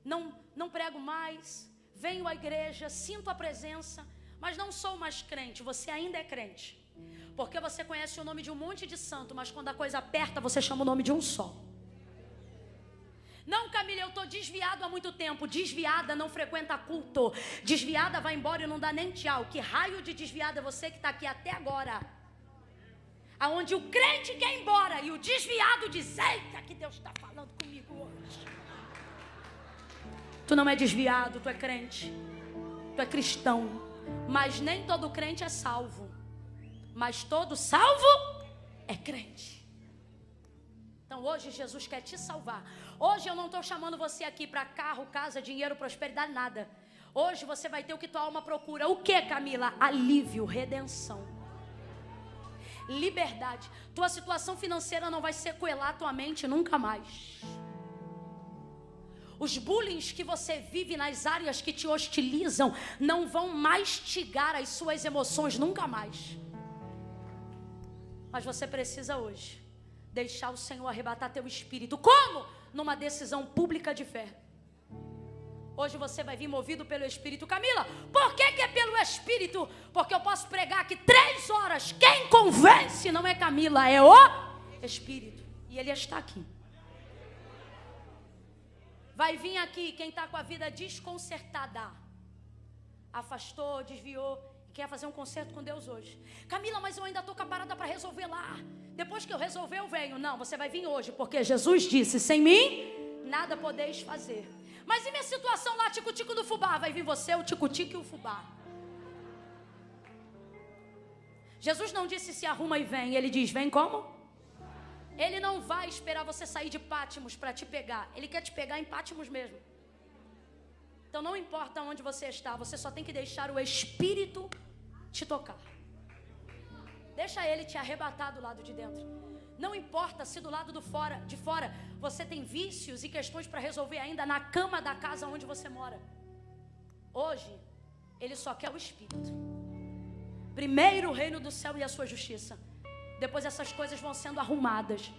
Não, não prego mais. Venho à igreja, sinto a presença, mas não sou mais crente. Você ainda é crente. Porque você conhece o nome de um monte de santo, mas quando a coisa aperta, você chama o nome de um só. Não, Camila, eu estou desviado há muito tempo. Desviada não frequenta culto. Desviada vai embora e não dá nem tchau. Que raio de desviada é você que está aqui até agora? Aonde o crente quer ir embora e o desviado diz: Eita, que Deus está falando comigo hoje. Tu não é desviado, tu é crente. Tu é cristão. Mas nem todo crente é salvo. Mas todo salvo é crente. Então hoje Jesus quer te salvar. Hoje eu não estou chamando você aqui para carro, casa, dinheiro, prosperidade, nada. Hoje você vai ter o que tua alma procura. O que, Camila? Alívio, redenção. Liberdade. Tua situação financeira não vai sequelar tua mente nunca mais. Os bullying que você vive nas áreas que te hostilizam não vão mastigar as suas emoções nunca mais. Mas você precisa hoje deixar o Senhor arrebatar teu espírito. Como? Numa decisão pública de fé. Hoje você vai vir movido pelo Espírito. Camila, por que, que é pelo Espírito? Porque eu posso pregar aqui três horas. Quem convence não é Camila, é o Espírito. E ele está aqui. Vai vir aqui quem está com a vida desconcertada. Afastou, desviou quer fazer um concerto com Deus hoje. Camila, mas eu ainda estou com a parada para resolver lá. Depois que eu resolver, eu venho. Não, você vai vir hoje, porque Jesus disse: sem mim, nada podeis fazer. Mas e minha situação lá, tico-tico do fubá? Vai vir você, o tico-tico e o fubá. Jesus não disse se arruma e vem, ele diz: vem como? Ele não vai esperar você sair de Pátimos para te pegar. Ele quer te pegar em Pátimos mesmo. Então não importa onde você está, você só tem que deixar o Espírito te tocar. Deixa ele te arrebatar do lado de dentro. Não importa se do lado do fora, de fora você tem vícios e questões para resolver ainda na cama da casa onde você mora. Hoje, ele só quer o Espírito. Primeiro o reino do céu e a sua justiça. Depois essas coisas vão sendo arrumadas.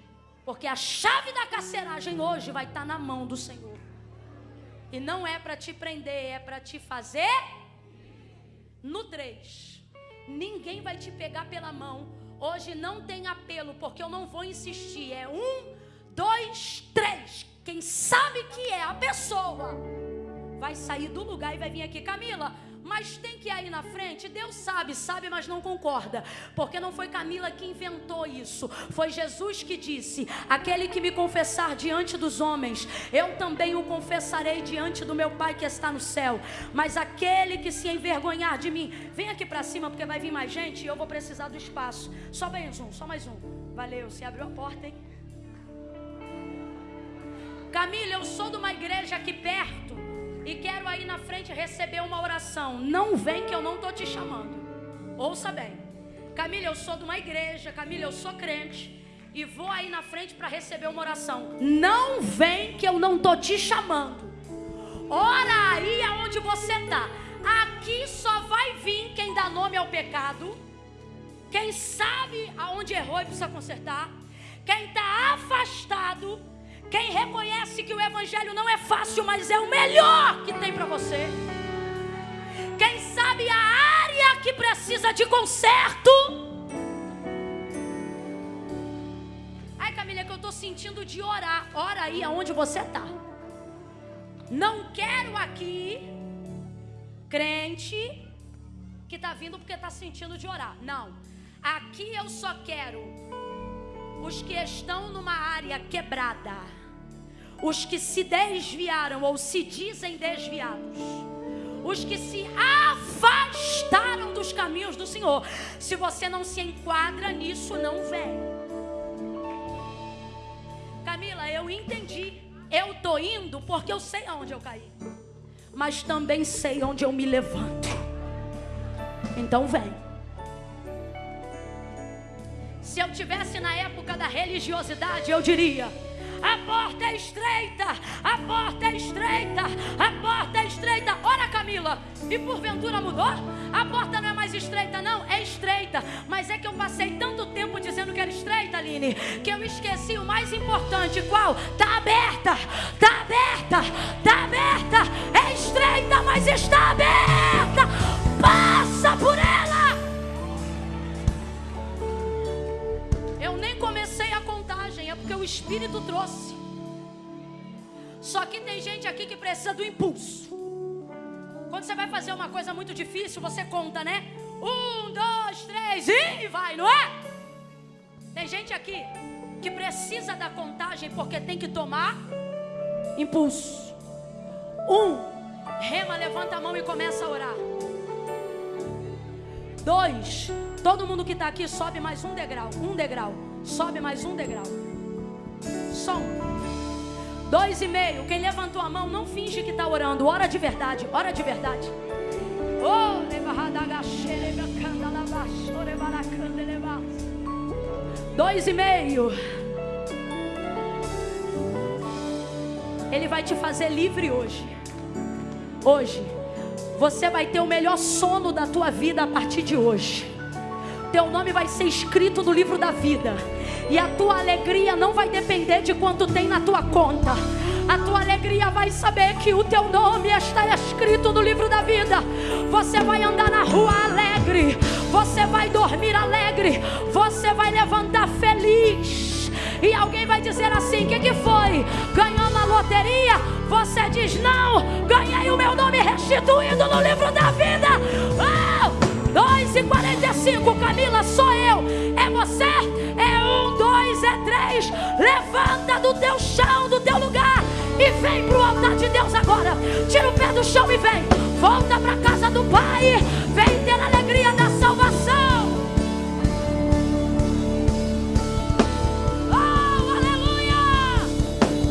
Porque a chave da carceragem hoje vai estar na mão do Senhor. E não é para te prender, é para te fazer no 3. Ninguém vai te pegar pela mão. Hoje não tem apelo, porque eu não vou insistir. É um, dois, três. Quem sabe que é a pessoa vai sair do lugar e vai vir aqui, Camila mas tem que ir aí na frente. Deus sabe, sabe, mas não concorda, porque não foi Camila que inventou isso, foi Jesus que disse: Aquele que me confessar diante dos homens, eu também o confessarei diante do meu Pai que está no céu. Mas aquele que se envergonhar de mim, vem aqui para cima, porque vai vir mais gente e eu vou precisar do espaço. Só mais um, só mais um. Valeu, se abriu a porta, hein? Camila, eu sou de uma igreja aqui perto e quero aí na frente receber uma oração. Não vem que eu não estou te chamando. Ouça bem. Camila, eu sou de uma igreja. Camila, eu sou crente. E vou aí na frente para receber uma oração. Não vem que eu não estou te chamando. Ora aí aonde você está. Aqui só vai vir quem dá nome ao pecado. Quem sabe aonde errou e precisa consertar. Quem está afastado quem reconhece que o Evangelho não é fácil, mas é o melhor que tem para você. Quem sabe a área que precisa de conserto. Ai, Camila, é que eu estou sentindo de orar. Ora aí aonde você está. Não quero aqui crente que está vindo porque está sentindo de orar. Não. Aqui eu só quero os que estão numa área quebrada os que se desviaram ou se dizem desviados, os que se afastaram dos caminhos do Senhor. Se você não se enquadra nisso, não vem. Camila, eu entendi. Eu tô indo porque eu sei aonde eu caí, mas também sei onde eu me levanto. Então vem. Se eu tivesse na época da religiosidade, eu diria: a porta é estreita, a porta é estreita, a porta é estreita. Ora, Camila, e porventura mudou? A porta não é mais estreita, não, é estreita. Mas é que eu passei tanto tempo dizendo que era estreita, Aline, que eu esqueci o mais importante: qual? Está aberta, está aberta, está aberta, é estreita, mas está aberta. O Espírito trouxe. Só que tem gente aqui que precisa do impulso. Quando você vai fazer uma coisa muito difícil, você conta, né? Um, dois, três e vai, não é? Tem gente aqui que precisa da contagem porque tem que tomar impulso. Um, rema, levanta a mão e começa a orar. Dois, todo mundo que está aqui sobe mais um degrau, um degrau, sobe mais um degrau. Som. Dois e meio. Quem levantou a mão, não finge que está orando. Ora de verdade. Ora de verdade. Oh, Dois e meio. Ele vai te fazer livre hoje. Hoje. Você vai ter o melhor sono da tua vida a partir de hoje. Teu nome vai ser escrito no livro da vida. E a tua alegria não vai depender de quanto tem na tua conta. A tua alegria vai saber que o teu nome está escrito no livro da vida. Você vai andar na rua alegre. Você vai dormir alegre. Você vai levantar feliz. E alguém vai dizer assim: o que, que foi? Ganhou na loteria? Você diz: não, ganhei o meu nome restituído no livro da vida. Oh! 2 e 45, Camila, sou eu. É você? É um, dois, é três. Levanta do teu chão, do teu lugar. E vem para o altar de Deus agora. Tira o pé do chão e vem. Volta para casa do Pai. Vem ter a